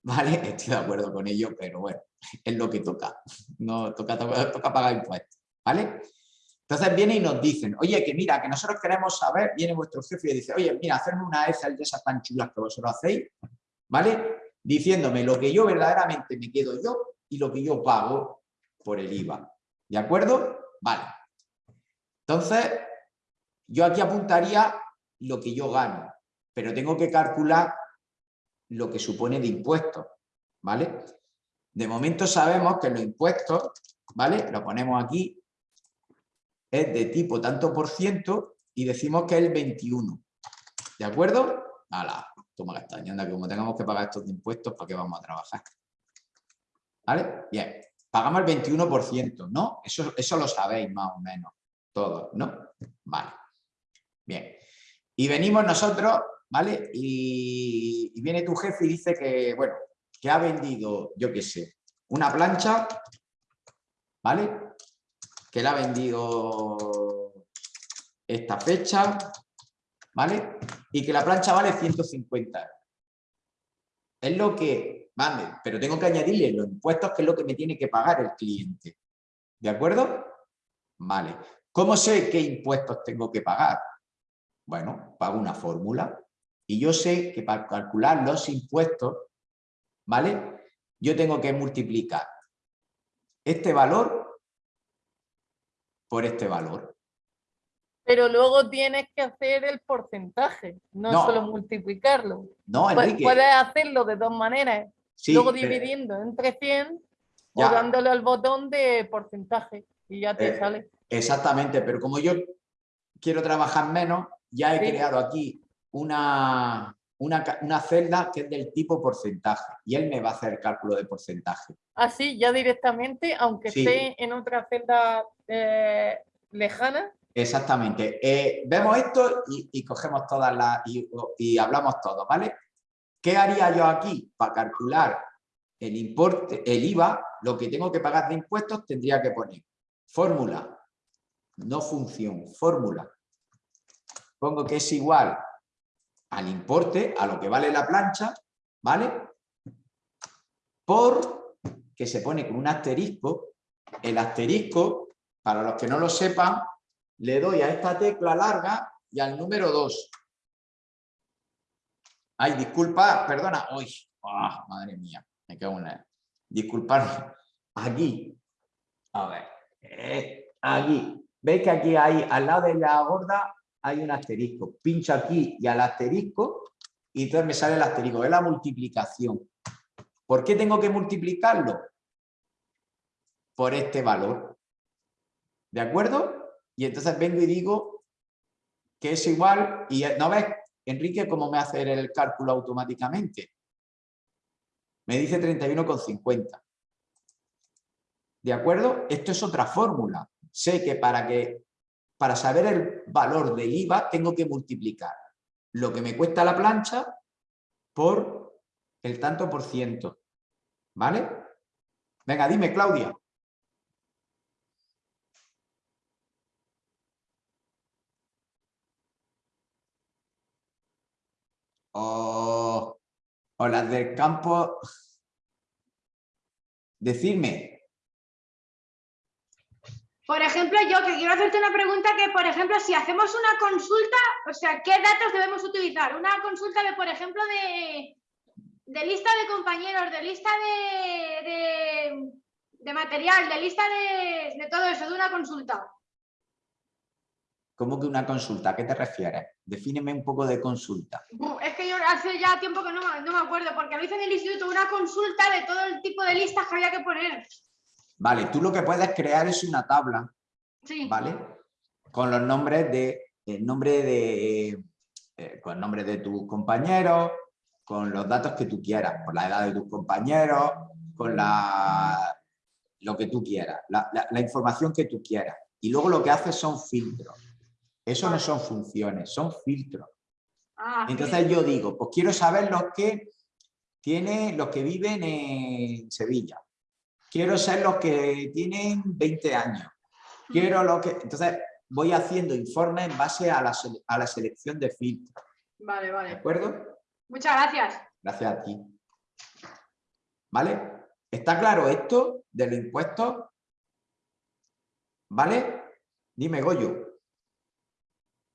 Vale, estoy de acuerdo con ello, pero bueno, es lo que toca. No toca, toca, toca pagar impuestos. ¿Vale? Entonces viene y nos dicen, oye, que mira, que nosotros queremos saber, viene vuestro jefe y dice, oye, mira, hacerme una Excel de esas tan chulas que vosotros hacéis, ¿vale? Diciéndome lo que yo verdaderamente me quedo yo y lo que yo pago por el IVA. ¿De acuerdo? Vale. Entonces, yo aquí apuntaría lo que yo gano, pero tengo que calcular lo que supone de impuestos, ¿vale? De momento sabemos que los impuestos, ¿vale? Lo ponemos aquí, es de tipo tanto por ciento y decimos que es el 21. ¿De acuerdo? ¡Hala! Toma castaña, anda, que como tengamos que pagar estos impuestos, ¿para qué vamos a trabajar? ¿Vale? Bien. Pagamos el 21%, ¿no? Eso, eso lo sabéis más o menos, todos, ¿no? Vale. Bien. Y venimos nosotros, ¿vale? Y viene tu jefe y dice que, bueno, que ha vendido, yo qué sé, una plancha, ¿vale? que la ha vendido esta fecha, ¿vale? Y que la plancha vale 150 euros. Es lo que, vale, pero tengo que añadirle los impuestos, que es lo que me tiene que pagar el cliente. ¿De acuerdo? Vale. ¿Cómo sé qué impuestos tengo que pagar? Bueno, pago una fórmula y yo sé que para calcular los impuestos, ¿vale? Yo tengo que multiplicar este valor por este valor. Pero luego tienes que hacer el porcentaje, no, No. solo multiplicarlo. No, Enrique. Puedes hacerlo de dos maneras. Sí, luego pero- dividiendo entre 100 Ya. o dándole al botón de porcentaje y ya te Eh, sale. Exactamente, pero como yo quiero trabajar menos, ya he Sí. creado aquí una, una, una celda que es del tipo porcentaje y él me va a hacer el cálculo de porcentaje. Así, ya directamente, aunque Sí. esté en otra celda eh, lejana, Exactamente. Eh, vemos esto y, y cogemos todas las y, y hablamos todos, ¿vale? ¿Qué haría yo aquí? Para calcular el importe, el IVA, lo que tengo que pagar de impuestos, tendría que poner fórmula, no función, fórmula. Pongo que es igual al importe, a lo que vale la plancha, ¿vale? Por que se pone con un asterisco. El asterisco, para los que no lo sepan, le doy a esta tecla larga y al número 2. Ay, disculpa, perdona. Uy, ah, madre mía, me cago en la... Disculpad. Aquí. A ver. eh, aquí. ¿Veis que aquí hay, al lado de la gorda, hay un asterisco? Pincho aquí y al asterisco y entonces me sale el asterisco. Es la multiplicación. ¿Por qué tengo que multiplicarlo? Por este valor. ¿De acuerdo? Y entonces vengo y digo que es igual, y no ves, Enrique, cómo me hace el cálculo automáticamente. Me dice 31,50. ¿De acuerdo? Esto es otra fórmula. Sé que para, que para saber el valor del IVA tengo que multiplicar lo que me cuesta la plancha por el tanto por ciento. ¿Vale? Venga, dime, Claudia. O, o las del campo. Decidme. Por ejemplo, yo que quiero hacerte una pregunta que, por ejemplo, si hacemos una consulta, o sea, ¿qué datos debemos utilizar? Una consulta de, por ejemplo, de, de lista de compañeros, de lista de, de, de material, de lista de, de todo eso, de una consulta. ¿Cómo que una consulta? ¿A qué te refieres? Defíneme un poco de consulta. Es que yo hace ya tiempo que no, me- no me acuerdo, porque lo hice en el instituto, una consulta de todo el tipo de listas que había que poner. Vale, tú lo que puedes crear es una tabla, Sí. ¿vale? Con los nombres de, el nombre de, eh, con el nombre de tus compañeros, con los datos que tú quieras, con la edad de tus compañeros, con la, lo que tú quieras, la, la- la información que tú quieras. Y luego lo que haces son filtros. Eso no son funciones, son filtros. Ah, Entonces yo digo, pues quiero saber los que tiene, los que viven en Sevilla. Quiero ser los que tienen 20 años. Quiero los que. Entonces voy haciendo informes en base a la, sele- a la selección de filtros. Vale, ¿De vale. acuerdo? Muchas gracias. Gracias a ti. ¿Vale? ¿Está claro esto de los impuestos? ¿Vale? Dime, Goyo.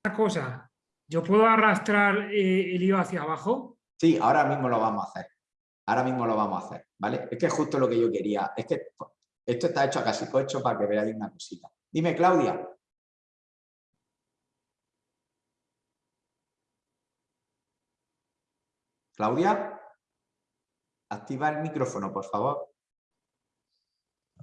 Una cosa, ¿yo puedo arrastrar eh, el IVA hacia abajo? Sí, ahora mismo lo vamos a hacer. Ahora mismo lo vamos a hacer, ¿vale? Es que es justo lo que yo quería. Es que esto está hecho a casi cocho para que veáis una cosita. Dime, Claudia. Claudia, activa el micrófono, por favor.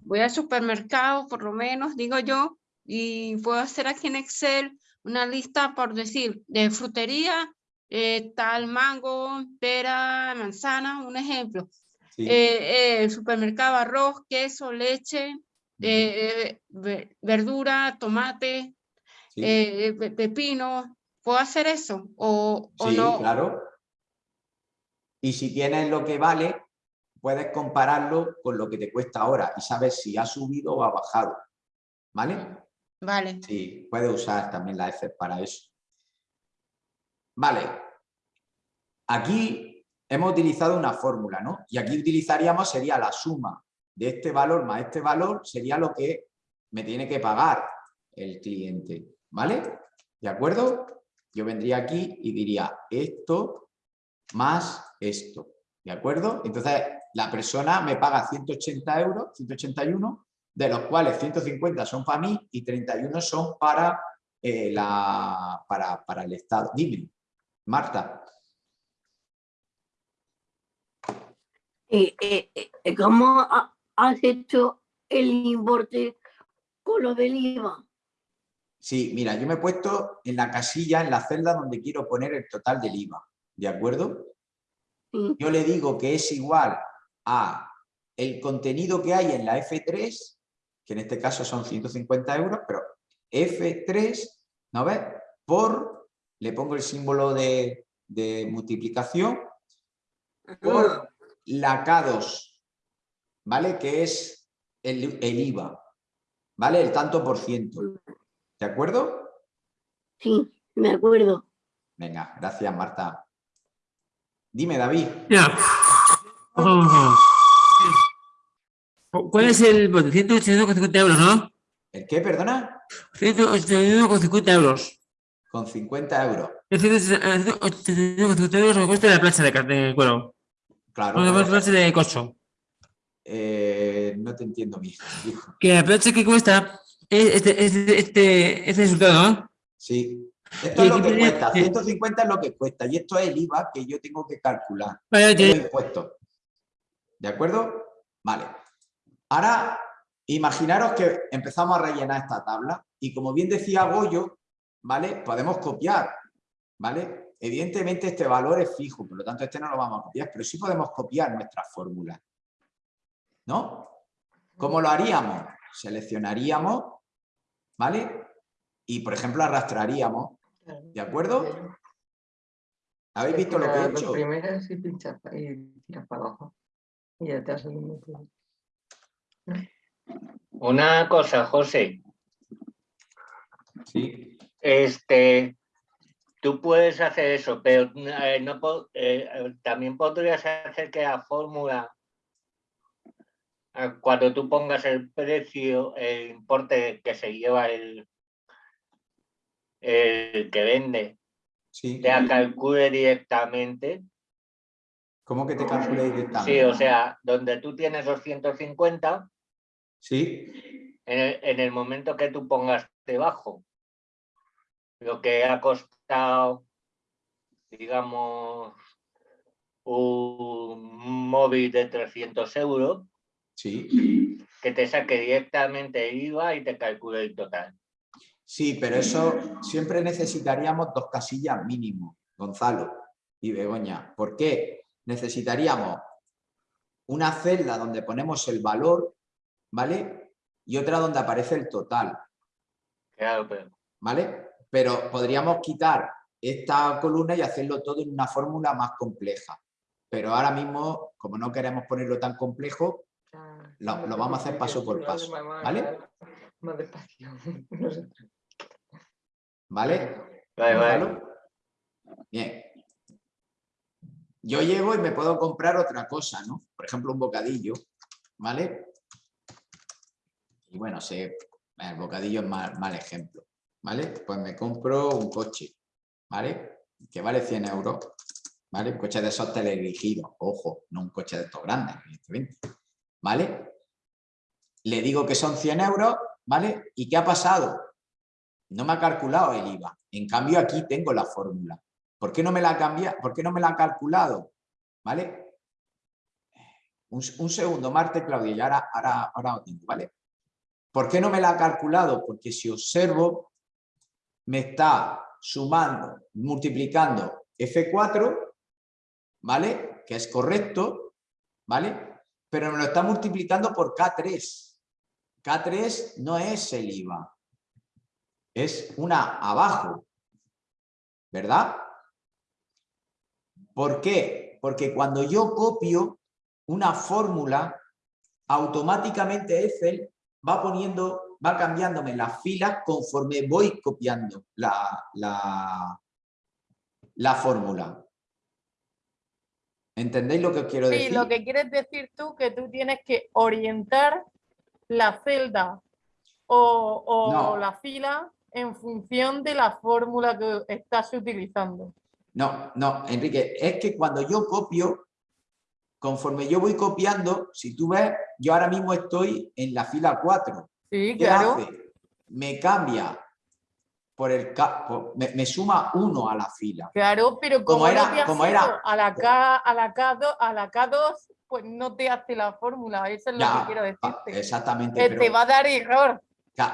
Voy al supermercado, por lo menos, digo yo, y puedo hacer aquí en Excel una lista, por decir, de frutería, eh, tal mango, pera, manzana, un ejemplo. Sí. Eh, eh, supermercado, arroz, queso, leche, eh, ve- verdura, tomate, Sí. pe- pepino. ¿Puedo hacer eso? ¿O, o Sí, no? claro. Y si tienes lo que vale, puedes compararlo con lo que te cuesta ahora y sabes si ha subido o ha bajado. ¿Vale? Vale. Sí, puedes usar también la F para eso. Vale. Aquí hemos utilizado una fórmula, ¿no? Y aquí utilizaríamos, sería la suma de este valor más este valor, sería lo que me tiene que pagar el cliente, ¿vale? ¿De acuerdo? Yo vendría aquí y diría esto más esto, ¿de acuerdo? Entonces, la persona me paga 180 euros, 181, de los cuales 150 son para mí y 31 son para, eh, la, para, para el Estado. Dime, Marta. Eh, eh, eh, ¿Cómo ha- has hecho el importe con lo del IVA? Sí, mira, yo me he puesto en la casilla, en la celda donde quiero poner el total del IVA, ¿de acuerdo? Yo le digo que es igual a el contenido que hay en la F3, que en este caso son 150 euros, pero F3, ¿no ves? Por, le pongo el símbolo de, de multiplicación, por la K2, ¿vale? Que es el, el IVA, ¿vale? El tanto por ciento. ¿De acuerdo? Sí, me acuerdo. Venga, gracias Marta. Dime, David. Ya. Oh. ¿Cuál es el bote? 181,50 euros, ¿no? ¿El qué, perdona? 181,50 euros. Con 50 euros. El 181,50 euros me cuesta la plancha de, de cuero. Claro. Pues, plancha de corcho. eh, no te entiendo bien, hijo. Que la plancha que cuesta es este, este, este, este resultado, ¿no? Sí. Esto es lo que cuesta, sí. 150 es lo que cuesta y esto es el IVA que yo tengo que calcular. Vale, impuestos. ¿De acuerdo? Vale. Ahora, imaginaros que empezamos a rellenar esta tabla y como bien decía Goyo, ¿vale? Podemos copiar, ¿vale? Evidentemente este valor es fijo, por lo tanto este no lo vamos a copiar, pero sí podemos copiar nuestras fórmulas. ¿No? ¿Cómo lo haríamos? Seleccionaríamos, ¿vale? Y, por ejemplo, arrastraríamos, ¿de acuerdo? ¿Habéis visto lo que he hecho? dos primeras y pinchas y tiras para abajo. Y ya te has. Una cosa, José. Sí. Este, tú puedes hacer eso, pero eh, no eh, también podrías hacer que la fórmula, eh, cuando tú pongas el precio, el importe que se lleva el, el que vende, Sí. te la calcule directamente. ¿Cómo que te calculé directamente? Sí, o sea, donde tú tienes los 150, Sí. en el, en el momento que tú pongas debajo lo que ha costado, digamos, un móvil de 300 euros, Sí. que te saque directamente el IVA y te calcule el total. Sí, pero eso siempre necesitaríamos dos casillas mínimo, Gonzalo y Begoña. ¿Por qué? Necesitaríamos una celda donde ponemos el valor, ¿vale? Y otra donde aparece el total, Claro, pero ¿vale? Pero podríamos quitar esta columna y hacerlo todo en una fórmula más compleja. Pero ahora mismo, como no queremos ponerlo tan complejo, lo, lo vamos a hacer paso por paso, ¿vale? Más despacio. Sé. ¿Vale? Vale, vale. Bien. yo llego y me puedo comprar otra cosa, ¿no? Por ejemplo, un bocadillo, ¿vale? Y bueno, se, el bocadillo es mal, mal ejemplo, ¿vale? Pues me compro un coche, ¿vale? Que vale 100 euros, ¿vale? Un coche de esos teledirigidos, ojo, no un coche de estos grandes, evidentemente, ¿vale? Le digo que son 100 euros, ¿vale? ¿Y qué ha pasado? No me ha calculado el IVA. En cambio, aquí tengo la fórmula. ¿Por qué no me la ha cambiado? ¿Por qué no me la ha calculado? ¿Vale? Un, un segundo, Marte, Claudia, y ahora, ahora, ahora tengo, ¿vale? ¿Por qué no me la ha calculado? Porque si observo, me está sumando, multiplicando F4, ¿vale? Que es correcto, ¿vale? Pero me lo está multiplicando por K3. K3 no es el IVA, es una abajo, ¿verdad? ¿Por qué? Porque cuando yo copio una fórmula, automáticamente Excel va poniendo, va cambiándome las filas conforme voy copiando la, la, la fórmula. ¿Entendéis lo que os quiero Sí, decir? lo que quieres decir tú que tú tienes que orientar la celda o, o No. la fila en función de la fórmula que estás utilizando. No, no, Enrique, es que cuando yo copio, conforme yo voy copiando, si tú ves, yo ahora mismo estoy en la fila 4. Sí, ¿Qué claro. hace? Me cambia por el por- me, me suma uno a la fila. Claro, pero Como era- no como era- a la K, a la K2, a la K2, pues no te hace la fórmula, eso es lo que quiero ah, decirte. exactamente. Pero- te va a dar error.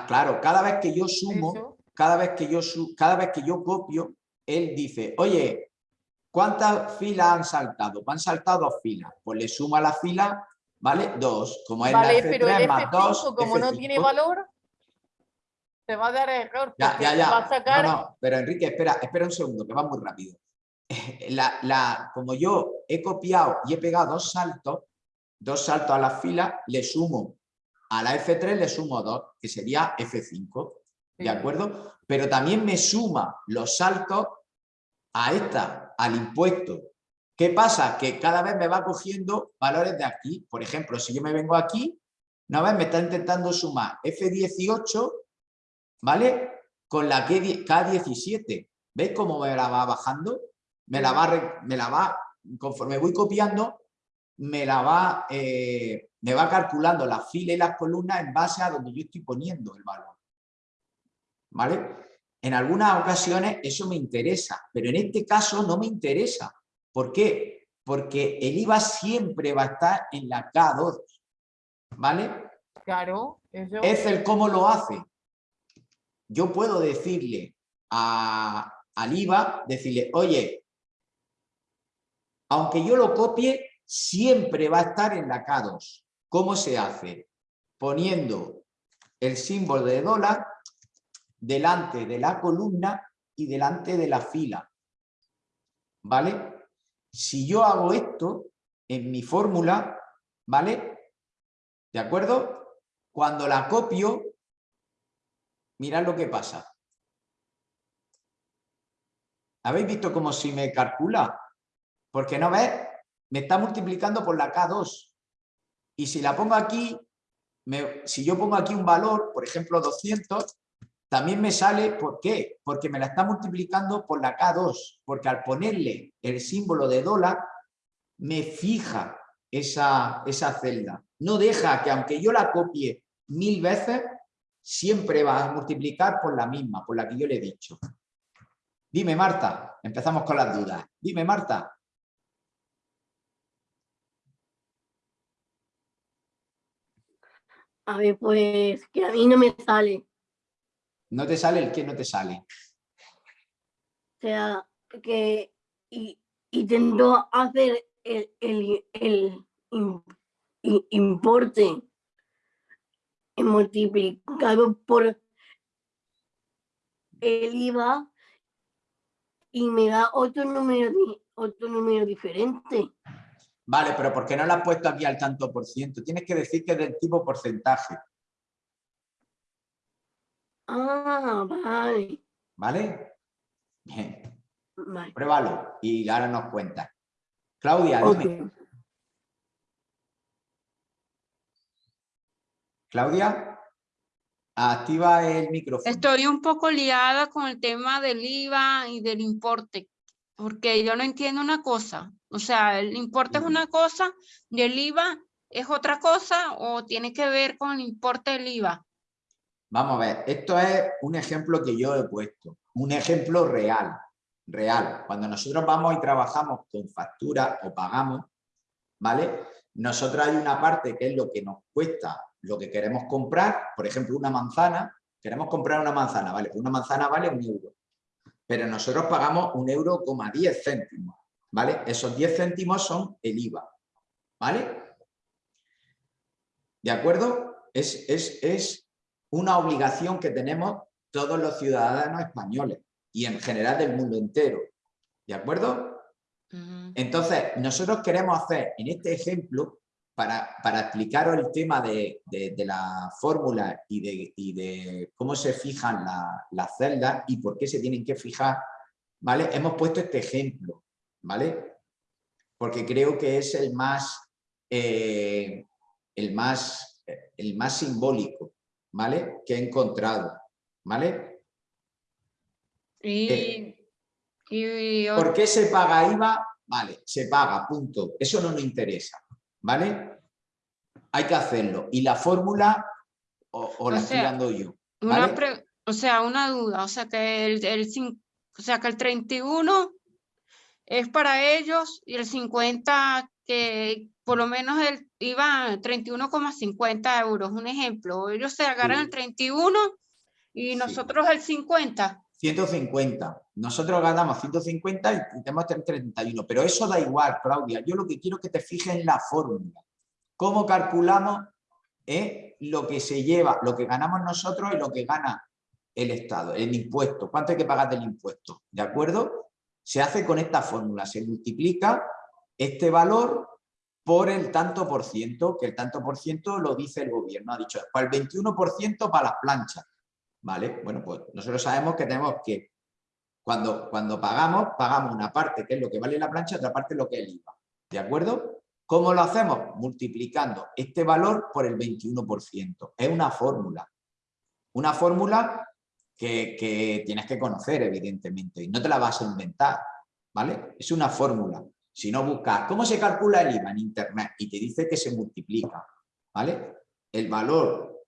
Claro, cada vez que yo sumo, Eso. cada vez que yo su- cada vez que yo copio, él dice, oye, ¿cuántas filas han saltado? Han saltado dos filas. Pues le suma la fila, ¿vale? Dos. Como es Vale, la pero F3 el más F5, 2, como no F5. tiene valor, te va a dar error. Ya, ya, ya. Va a sacar, No, no, pero Enrique, espera, espera un segundo, que va muy rápido. La, la, como yo he copiado y he pegado dos saltos, dos saltos a la fila, le sumo a la F3 le sumo dos, que sería F5, ¿de Sí. acuerdo? Pero también me suma los saltos a esta, al impuesto. ¿Qué pasa? Que cada vez me va cogiendo valores de aquí. Por ejemplo, si yo me vengo aquí, una vez me está intentando sumar F18, ¿vale? Con la K- K17. ¿Veis cómo me la va bajando? Me la va, re- me la va conforme voy copiando, me la va, eh, me va calculando las filas y las columnas en base a donde yo estoy poniendo el valor. ¿Vale? En algunas ocasiones eso me interesa, pero en este caso no me interesa. ¿Por qué? Porque el IVA siempre va a estar en la K2. ¿Vale? claro, eso. Excel, ¿cómo lo hace? Yo puedo decirle a, al IVA, decirle, oye, aunque yo lo copie, siempre va a estar en la K2. ¿Cómo se hace? Poniendo el símbolo de dólar delante de la columna y delante de la fila. ¿Vale? Si yo hago esto en mi fórmula, ¿vale? ¿De acuerdo? Cuando la copio, mirad lo que pasa. ¿Habéis visto cómo si me calcula? Porque no ves, me está multiplicando por la K2. Y si la pongo aquí, me- si yo pongo aquí un valor, por ejemplo 200, también me sale, ¿por qué? Porque me la está multiplicando por la K2. Porque al ponerle el símbolo de dólar, me fija esa, esa celda. No deja que aunque yo la copie mil veces, siempre va a multiplicar por la misma, por la que yo le he dicho. Dime, Marta. Empezamos con las dudas. Dime, Marta. A ver, pues que a mí no me sale. ¿No te sale el que no te sale? O sea, que y, intento hacer el, el, el importe multiplicado por el IVA y me da otro número, otro número diferente. Vale, pero ¿por qué no la has puesto aquí al tanto por ciento? Tienes que decir que es del tipo porcentaje, Ah, vale. ¿vale? Bien, vale. pruébalo y ahora nos cuentas. Claudia, dime. Claudia, activa el micrófono. Estoy un poco liada con el tema del IVA y del importe, porque yo no entiendo una cosa. O sea, el importe es una cosa y el IVA es otra cosa o tiene que ver con el importe del IVA. Vamos a ver, esto es un ejemplo que yo he puesto, un ejemplo real, real. Cuando nosotros vamos y trabajamos con factura o pagamos, ¿vale? Nosotros hay una parte que es lo que nos cuesta, lo que queremos comprar, por ejemplo, una manzana, queremos comprar una manzana, ¿vale? Una manzana vale un euro, pero nosotros pagamos un euro coma 10 céntimos, ¿vale? Esos 10 céntimos son el IVA, ¿vale? ¿De acuerdo? Es, es, es una obligación que tenemos todos los ciudadanos españoles y en general del mundo entero. ¿De acuerdo? Entonces, nosotros queremos hacer en este ejemplo, para, para explicaros el tema de, de- de la fórmula y de, y de cómo se fijan la- las celdas y por qué se tienen que fijar, ¿vale? Hemos puesto este ejemplo, ¿vale? Porque creo que es el más, eh, el más, el más simbólico, ¿vale? Que he encontrado, ¿vale? Y, y ¿Por qué se paga IVA? Vale, se paga, punto. Eso no nos interesa, ¿vale? Hay que hacerlo. Y la fórmula, o, o la O estoy sea, dando yo, Una ¿vale? pre- o sea, una duda, o sea que el, o sea que el 31 es para ellos y el 50 que por lo menos el iba 31,50 euros, un ejemplo. Ellos se agarran el 31 y nosotros el 50. 150. Nosotros ganamos 150 y tenemos que tener 31. Pero eso da igual, Claudia. Yo lo que quiero es que te fijes en la fórmula. ¿Cómo calculamos eh, lo que se lleva, lo que ganamos nosotros y lo que gana el Estado, el impuesto? ¿Cuánto hay que pagar del impuesto? ¿De acuerdo? Se hace con esta fórmula. Se multiplica este valor por el tanto por ciento, que el tanto por ciento lo dice el gobierno. Ha dicho, para el 21% para las planchas. ¿Vale? Bueno, pues nosotros sabemos que tenemos que, cuando, cuando pagamos, pagamos una parte que es lo que vale la plancha, otra parte lo que es el IVA. ¿De acuerdo? ¿Cómo lo hacemos? Multiplicando este valor por el 21%. Es una fórmula. Una fórmula que, que tienes que conocer, evidentemente, y no te la vas a inventar. ¿Vale? Es una fórmula. Si no buscas, ¿cómo se calcula el IVA en Internet? Y te dice que se multiplica. ¿Vale? El valor,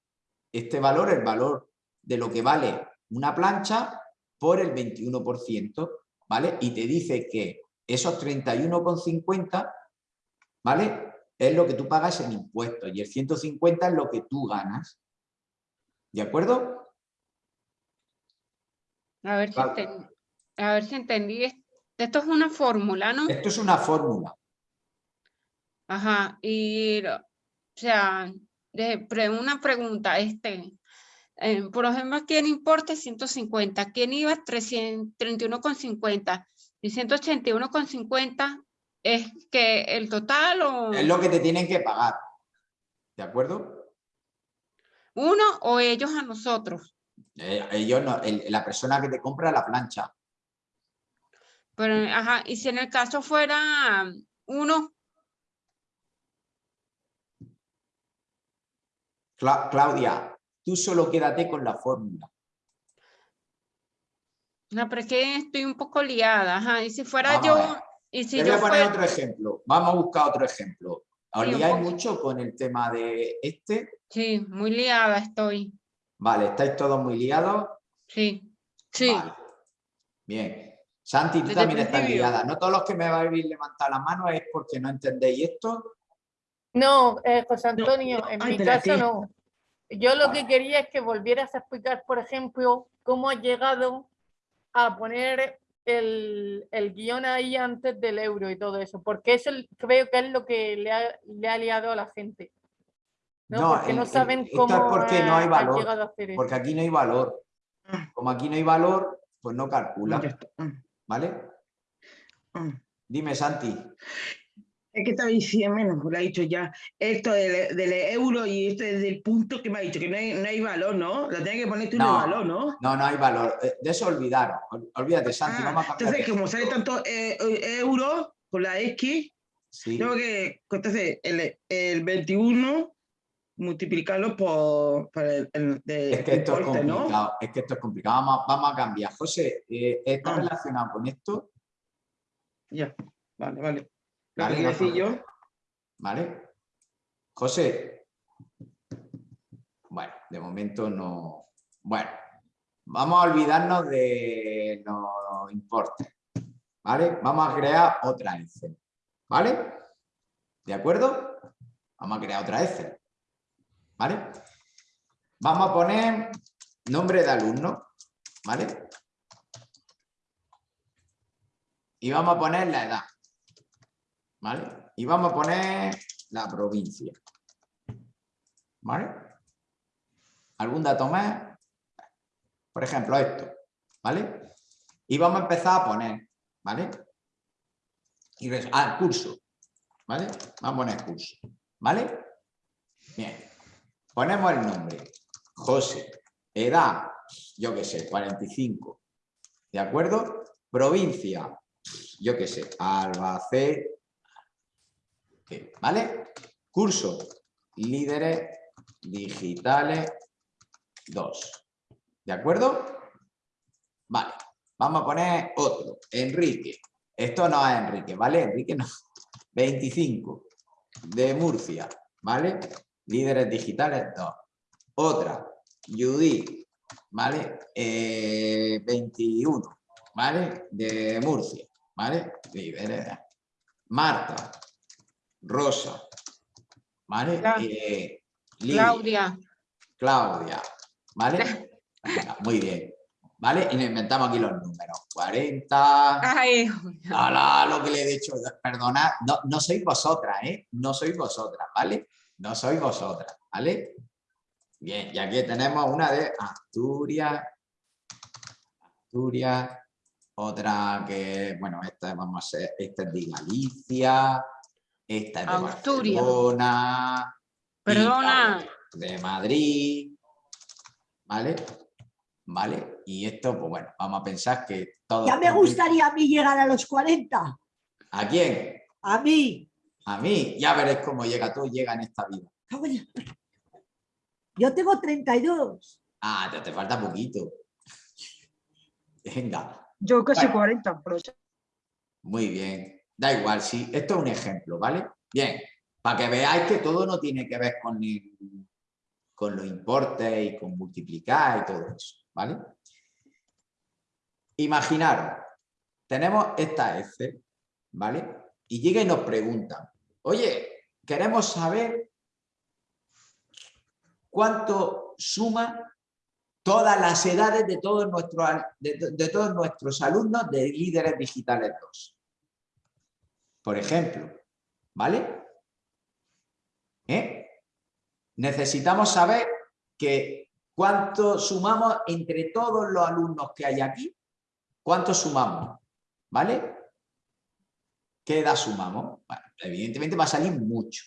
este valor, el valor de lo que vale una plancha por el 21%, ¿vale? Y te dice que esos 31,50, ¿vale? Es lo que tú pagas en impuestos y el 150 es lo que tú ganas. ¿De acuerdo? A ver si, Vale. enten- a ver si entendí. Es- Esto es una fórmula, ¿no? Esto es una fórmula. Ajá, y, o sea, de, pre- una pregunta, este, eh, por ejemplo, aquí en importe 150, aquí en IVA 300 31,50 y 181,50 es que el total o Es lo que te tienen que pagar. ¿De acuerdo? uno o ellos a nosotros. Eh, ellos no- el- la persona que te compra la plancha. Pero, ajá, y si en el caso fuera uno, Cla- Claudia, tú solo quédate con la fórmula. no, pero es que estoy un poco liada, ajá, y si fuera Vamos yo, y si Te voy yo a poner fuera, otro ejemplo. Vamos a buscar otro ejemplo. ¿Os Sí, liáis mucho con el tema de este? sí, muy liada estoy, Vale, ¿estáis todos muy liados? sí, sí. Vale. Bien. Santi, tú Desde también estás liada. No todos los que me vais a levantar la mano es porque no entendéis esto. No, eh, José Antonio, en mi caso no. Yo lo que quería es que volvieras a explicar, por ejemplo, cómo has llegado a poner el, el guion ahí antes del euro y todo eso, porque eso creo que es lo que le ha, le ha liado a la gente. ¿no? porque el- no saben cómo es porque no hay has valor. llegado a hacer eso. Porque aquí no hay valor. Como aquí no hay valor, pues no calcula. ¿Vale? mm. Dime, Santi. Es que estaba diciendo, menos, lo ha dicho ya, esto del, del euro y este del punto que me ha dicho, que no hay, no hay valor, ¿no? Lo tienes que poner tú en el No, valor, ¿no? No, no hay valor. Eh, De eso olvidaros. Ol- Olvídate, Santi. Ah, vamos a entonces, como sale tanto eh, euro con la X, Sí. Tengo que, entonces, el, el 21 multiplicarlo por, por el, el de Es que esto es ¿no? complicado, es que esto es complicado. Vamos, a- vamos a cambiar. José, eh, ¿está Ah. relacionado con esto? Ya, vale, vale. Lo Vale, que no decir yo, ¿Vale? José. Bueno, de momento no. Bueno, vamos a olvidarnos de los importes. ¿Vale? Vamos a crear otra Excel. ¿Vale? ¿De acuerdo? Vamos a crear otra Excel. ¿Vale? Vamos a poner nombre de alumno. ¿Vale? Y vamos a poner la edad. ¿Vale? Y vamos a poner la provincia. ¿Vale? ¿Algún dato más? Por ejemplo, esto. ¿Vale? Y vamos a empezar a poner. ¿Vale? Y res- ah, curso. ¿Vale? Vamos a poner curso. ¿Vale? Bien. Ponemos el nombre. José. Edad, yo qué sé, 45. ¿De acuerdo? Provincia, yo qué sé, Albacete. ¿Vale? Curso, líderes digitales 2. ¿De acuerdo? Vale. Vamos a poner otro. Enrique. Esto no es Enrique, ¿vale? Enrique no. 25. De Murcia, ¿vale? Líderes digitales 2. Otra. Judith, ¿vale? Eh, 21, ¿vale? De Murcia, ¿vale? Líderes. Marta. Rosa, ¿vale? Eh, Claudia. Claudia, ¿vale? Muy bien. ¿Vale? Y nos inventamos aquí los números. 40. Ay. Lo que le he dicho. Perdonad, no, no sois vosotras, ¿eh? No sois vosotras, ¿vale? No sois vosotras, ¿vale? Bien, y aquí tenemos una de Asturias. Asturias. Otra que, bueno, esta vamos a ser, esta es de Galicia. Esta es de Asturias. Barcelona. Perdona. de Madrid, ¿vale? ¿Vale? Y esto, pues bueno, vamos a pensar que todo... Ya me gustaría a mí llegar a los 40. ¿A quién? A mí. A mí. Ya veréis cómo llega, todo llega en esta vida. Yo tengo 32. Ah, te, te falta poquito. Venga, Yo casi Bueno. 40, pero muy bien. Da igual, sí. Esto es un ejemplo, ¿vale? Bien, para que veáis que todo no tiene que ver con, el- con los importes y con multiplicar y todo eso, ¿vale? Imaginaros, tenemos esta F, ¿vale? Y llega y nos pregunta, oye, queremos saber cuánto suma todas las edades de todos nuestros, de todos nuestros alumnos de líderes digitales 2. Por ejemplo, ¿vale? ¿Eh? Necesitamos saber que cuánto sumamos entre todos los alumnos que hay aquí, cuánto sumamos, ¿vale? ¿Qué edad sumamos? Evidentemente va a salir mucho.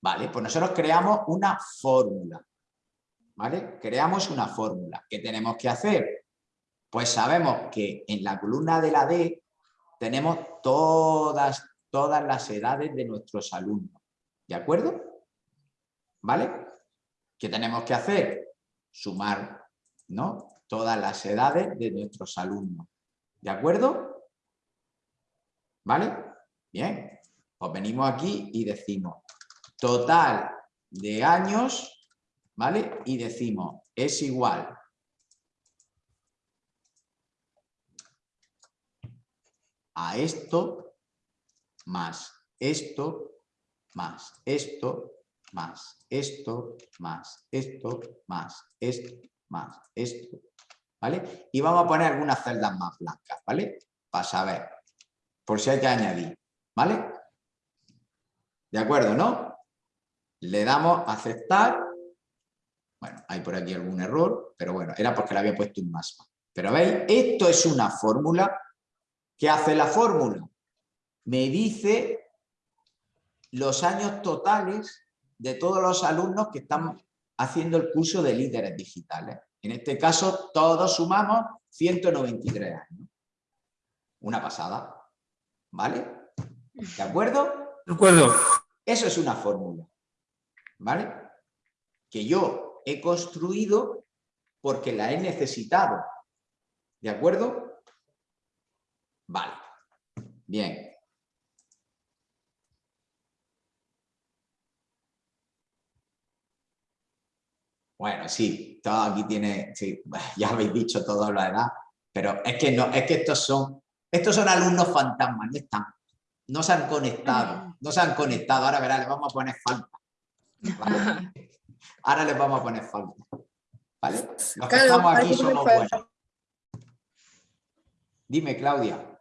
Vale, pues nosotros creamos una fórmula. ¿Vale? Creamos una fórmula. ¿Qué tenemos que hacer? Pues sabemos que en la columna de la D tenemos todas, todas las edades de nuestros alumnos. ¿De acuerdo? ¿Vale? ¿Qué tenemos que hacer? Sumar, ¿no? Todas las edades de nuestros alumnos. ¿De acuerdo? ¿Vale? Bien. Pues venimos aquí y decimos total de años ¿vale? Y decimos, es igual a esto más esto más esto más esto más esto más esto más esto, ¿vale? Y vamos a poner algunas celdas más blancas, ¿vale? Para saber, por si hay que añadir, ¿vale? ¿De acuerdo, no? Le damos aceptar bueno, hay por aquí algún error, pero bueno, era porque le había puesto un más. Pero veis, esto es una fórmula. ¿Qué hace la fórmula? Me dice los años totales de todos los alumnos que están haciendo el curso de líderes digitales. En este caso, todos sumamos 193 años. Una pasada. ¿Vale? ¿De acuerdo? De acuerdo. Eso es una fórmula, ¿vale? Que yo he construido porque la he necesitado, ¿de acuerdo? Vale, bien. Bueno, sí, todo aquí tiene, sí, ya habéis dicho todo la edad, pero es que no, es que estos son, estos son alumnos fantasmas, no están, no se han conectado, no se han conectado, ahora verá, les vamos a poner falta. ¿vale? Ahora les vamos a poner falta. ¿Vale? Los que Claro, estamos aquí somos buenos. Dime, Claudia.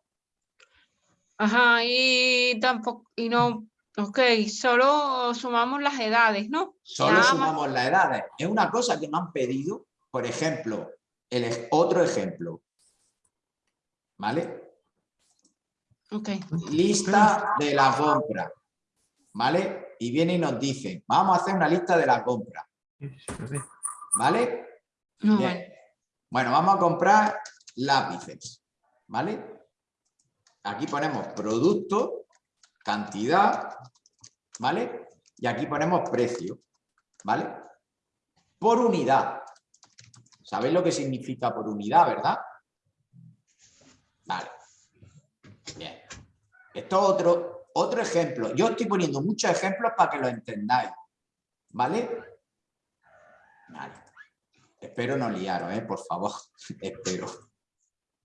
Ajá, y tampoco, y no, ok, solo sumamos las edades, ¿no? Solo sumamos las edades. Es una cosa que me han pedido, por ejemplo, el otro ejemplo. ¿Vale? Ok. Lista de la compra. ¿Vale? Y viene y nos dice, vamos a hacer una lista de la compra. ¿Vale? No, vale. Bueno, vamos a comprar lápices. ¿Vale? Aquí ponemos producto, cantidad, ¿vale? Y aquí ponemos precio, ¿vale? Por unidad. ¿Sabéis lo que significa por unidad, verdad? Vale. Bien. Esto es otro, otro ejemplo. Yo estoy poniendo muchos ejemplos para que lo entendáis. ¿Vale? Vale. Espero no liaros, ¿eh? por favor. Espero.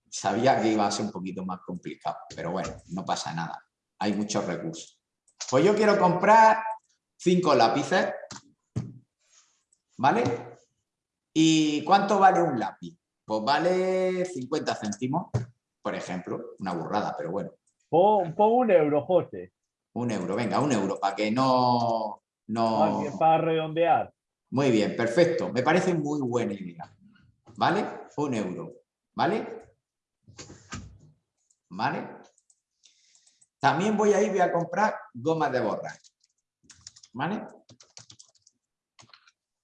Sabía que iba a ser un poquito más complicado, pero bueno, no pasa nada. Hay muchos recursos. Pues yo quiero comprar cinco lápices. ¿Vale? ¿Y cuánto vale un lápiz? Pues vale 50 céntimos, por ejemplo. Una burrada, pero bueno. Pon, pon un euro, José, Un euro, venga, un euro, para que no... no... para, redondear. Muy bien, perfecto. Me parece muy buena idea. ¿Vale? Un euro. ¿Vale? ¿Vale? También voy a ir voy a comprar gomas de borrar. ¿Vale?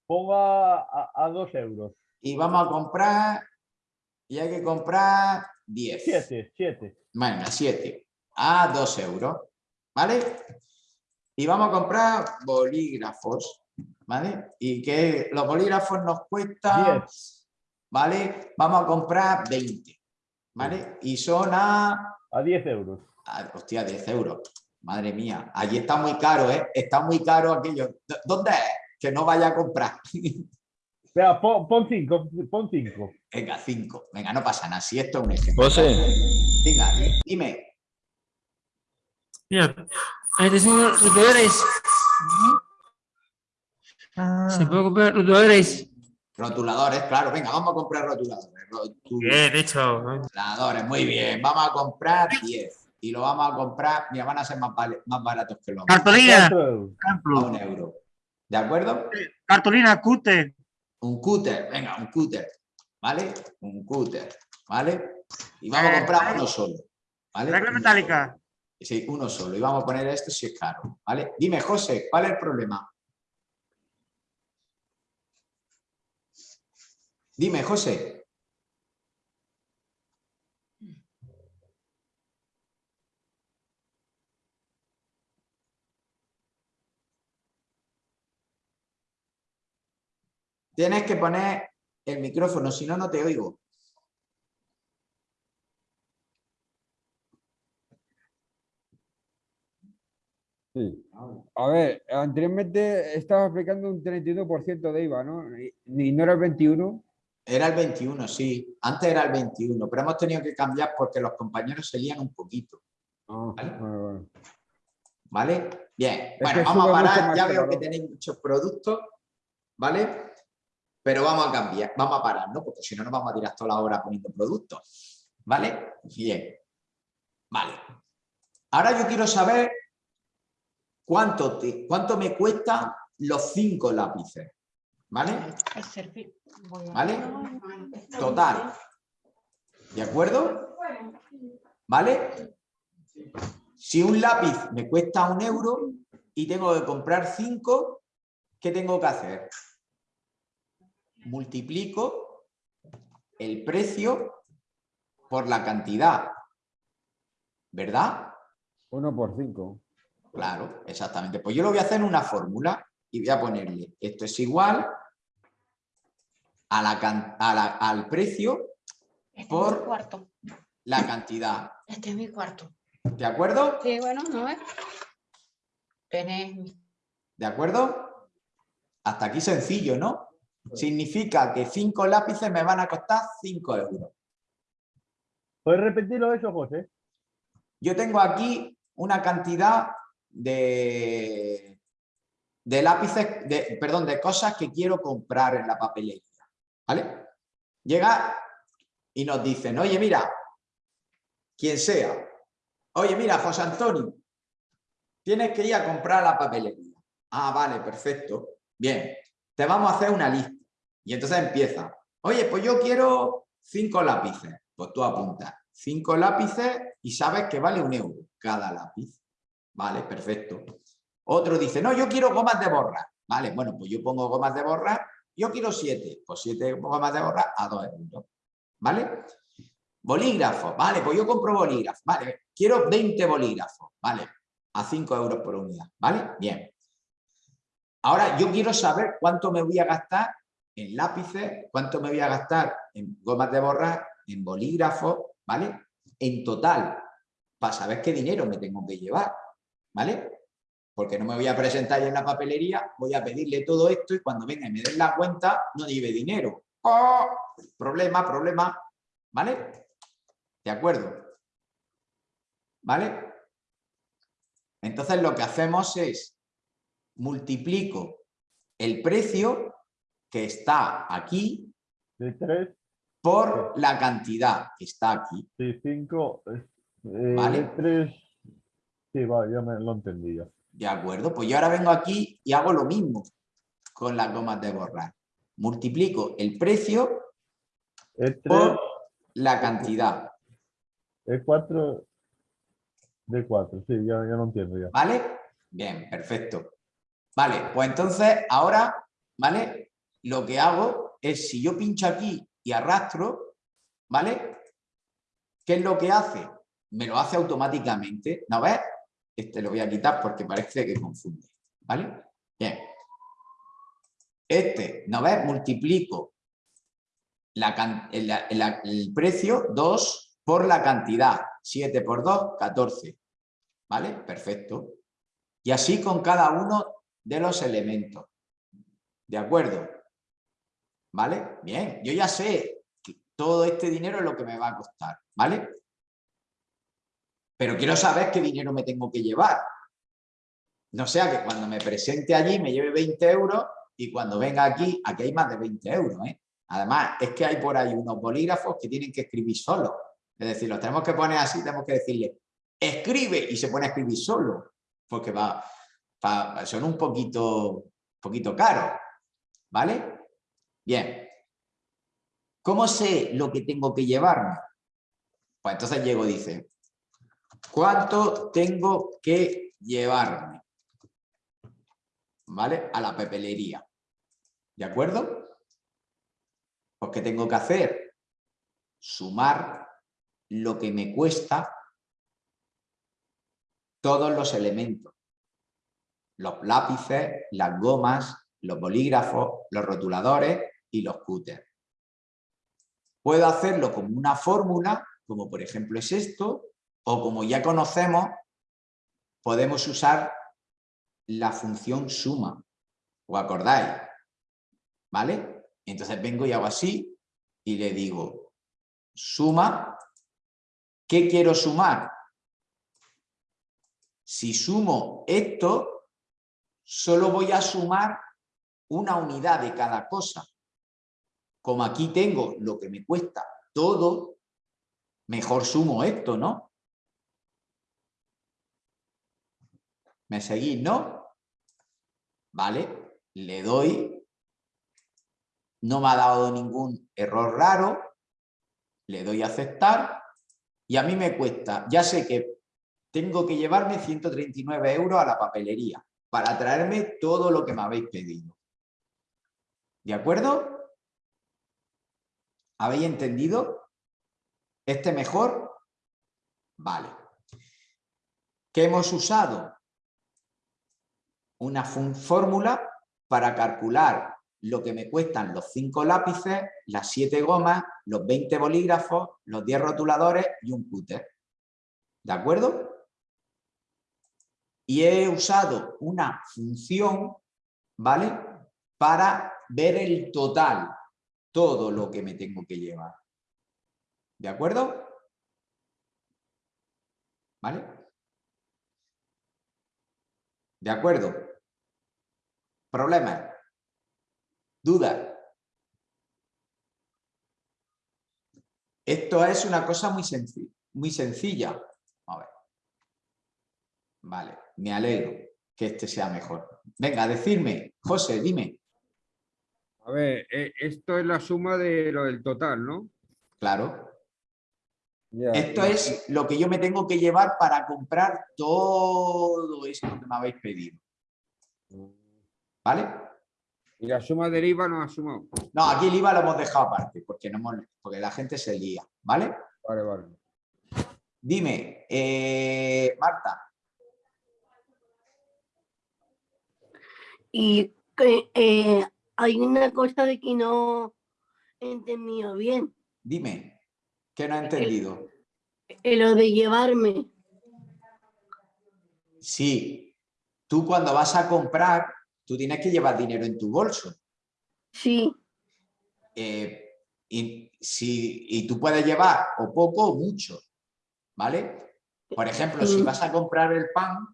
Ponga a, a dos euros. Y vamos a comprar... Y hay que comprar 10. Siete, siete. Bueno, 7. A 2 euros. ¿Vale? Y vamos a comprar bolígrafos. ¿Vale? Y que los bolígrafos nos cuestan... ¿Vale? Vamos a comprar 20. ¿Vale? Y son a... A 10 euros. a- hostia, 10 euros. Madre mía. Allí está muy caro, ¿eh? Está muy caro aquello. ¿Dó- ¿Dónde es? Que no vaya a comprar. Espera, pon, pon cinco, pon cinco. Venga, 5. Venga, no pasa nada. Si esto es un ejemplo. José. Venga, dime. Mira, atención, rotuladores. ¿Se puede comprar rotuladores? Rotuladores, claro. Venga, vamos a comprar rotuladores. Rotu- Bien, hecho. Rotuladores, muy bien. Vamos a comprar 10. Y lo vamos a comprar, mira, van a ser más, vale- más baratos que los Cartolina. A un euro. ¿De acuerdo? Cartolina, cúter. Un cúter, venga, un cúter. ¿Vale? Un cúter. ¿Vale? Y vamos a comprar uno solo. ¿Vale? Regla metálica. Sí, uno solo. Y vamos a poner esto si es caro. ¿Vale? Dime, José, ¿cuál es el problema? Dime, José. Tienes que poner el micrófono, si no, no te oigo. Sí. A ver, anteriormente estaba aplicando un 31% de IVA, ¿no? Y, no era el 21. Era el 21, sí. Antes era el 21, pero hemos tenido que cambiar porque los compañeros se lían un poquito. Ah, ¿Vale? Bien. Es Bueno, vamos a parar. Ya veo que tenéis muchos productos, ¿vale? Pero vamos a cambiar, vamos a parar, ¿no? Porque si no, nos vamos a tirar toda la hora poniendo productos. ¿Vale? Bien. Vale. Ahora yo quiero saber cuánto, te- cuánto me cuestan los cinco lápices. ¿Vale? ¿Vale? Total. ¿De acuerdo? ¿Vale? Si un lápiz me cuesta un euro y tengo que comprar cinco, ¿qué tengo que hacer? Multiplico el precio por la cantidad. ¿Verdad? 1 por 5. Claro, exactamente. Pues yo lo voy a hacer en una fórmula y voy a ponerle esto es igual a la, can- a la- al precio Este es mi por cuarto. la cantidad. Este es mi cuarto. ¿De acuerdo? Sí, bueno, no es. Tenés mi- ¿De acuerdo? Hasta aquí sencillo, ¿no? Significa que cinco lápices me van a costar 5 euros. ¿Puedes repetirlo eso, José? Yo tengo aquí una cantidad de, de lápices, de, perdón, de cosas que quiero comprar en la papelería. ¿Vale? Llega y nos dicen, oye, mira, quien sea, oye, mira, José Antonio, tienes que ir a comprar la papelería. Ah, vale, perfecto. Bien, te vamos a hacer una lista. Y entonces empieza, oye, pues yo quiero cinco lápices. Pues tú apuntas cinco lápices y sabes que vale un euro cada lápiz. Vale, perfecto. Otro dice, no, yo quiero gomas de borra. Vale, bueno, pues yo pongo gomas de borra. Yo quiero siete. Pues siete gomas de borra a dos euros. ¿Vale? Bolígrafos. Vale, pues yo compro bolígrafos. Vale, quiero 20 bolígrafos. Vale, a 5 euros por unidad. ¿Vale? Bien. Ahora yo quiero saber cuánto me voy a gastar en lápices, cuánto me voy a gastar en gomas de borrar, en bolígrafos, ¿vale? En total, para saber qué dinero me tengo que llevar, ¿vale? Porque no me voy a presentar en la papelería, voy a pedirle todo esto y cuando venga y me den la cuenta, no lleve dinero. ¡Oh! Problema, problema, ¿vale? ¿De acuerdo? ¿Vale? Entonces lo que hacemos es multiplico el precio que está aquí De 3, por la cantidad que está aquí. 5, eh, Vale. de 3. Sí, vale, ya me lo entendí ya. ¿De acuerdo? Pues yo ahora vengo aquí y hago lo mismo con las gomas de borrar. Multiplico el precio Es 3, por la cantidad. es 4, de 4, sí, ya, ya lo entiendo ya. ¿Vale? Bien, perfecto. Vale, pues entonces ahora, ¿vale? Lo que hago es, si yo pincho aquí y arrastro, ¿vale? ¿Qué es lo que hace? Me lo hace automáticamente. ¿No ves? Este lo voy a quitar porque parece que confunde. ¿Vale? Bien. Este, ¿no ves? Multiplico el precio 2 por la cantidad. 7 por 2, 14. ¿Vale? Perfecto. Y así con cada uno de los elementos. ¿De acuerdo? ¿Vale? Bien, yo ya sé que todo este dinero es lo que me va a costar, ¿vale? Pero quiero saber qué dinero me tengo que llevar. No sea que cuando me presente allí me lleve 20 euros y cuando venga aquí, aquí hay más de 20 euros, ¿eh? Además, es que hay por ahí unos bolígrafos que tienen que escribir solos. Es decir, los tenemos que poner así, tenemos que decirle, escribe, y se pone a escribir solo, porque va, va- son un poquito, poquito caros, ¿vale? Bien. ¿Cómo sé lo que tengo que llevarme? Pues entonces llego dice, ¿cuánto tengo que llevarme? ¿Vale? A la papelería. ¿De acuerdo? Pues ¿qué tengo que hacer? Sumar lo que me cuesta todos los elementos. Los lápices, las gomas, los bolígrafos, los rotuladores y los cúteres. Puedo hacerlo como una fórmula, como por ejemplo es esto, o como ya conocemos, podemos usar la función suma. ¿Os acordáis? ¿Vale? Entonces vengo y hago así y le digo suma. ¿Qué quiero sumar? Si sumo esto, solo voy a sumar una unidad de cada cosa. Como aquí tengo lo que me cuesta todo, mejor sumo esto, ¿no? ¿Me seguís, no? Vale, le doy. No me ha dado ningún error raro. Le doy a aceptar. Y a mí me cuesta, ya sé que tengo que llevarme 139 euros a la papelería para traerme todo lo que me habéis pedido. ¿De acuerdo? ¿Habéis entendido? ¿Este mejor? Vale. ¿Qué hemos usado? Una fórmula para calcular lo que me cuestan los 5 lápices, las 7 gomas, los 20 bolígrafos, los 10 rotuladores y un cúter. ¿De acuerdo? Y he usado una función, ¿vale? Para ver el total, todo lo que me tengo que llevar. ¿De acuerdo? ¿Vale? ¿De acuerdo? ¿Problemas? ¿Dudas? Esto es una cosa muy, senci- muy sencilla. A ver. Vale, me alegro que este sea mejor. Venga, decirme, José, dime. A ver, eh, esto es la suma de lo del total, ¿no? Claro. Esto es lo que yo me tengo que llevar para comprar todo esto que me habéis pedido. ¿Vale? Y la suma del IVA no ha sumado. No, aquí el IVA lo hemos dejado aparte, porque, no hemos- porque la gente se lía, ¿vale? Vale, vale. Dime, eh, Marta, Y que eh, hay una cosa de que no he entendido bien. dime, ¿qué no he entendido? eh, Lo de llevarme. Sí, tú cuando vas a comprar, tú tienes que llevar dinero en tu bolso. Sí, Eh, y, si, y tú puedes llevar o poco o mucho, ¿vale? Por ejemplo, si vas a comprar el pan,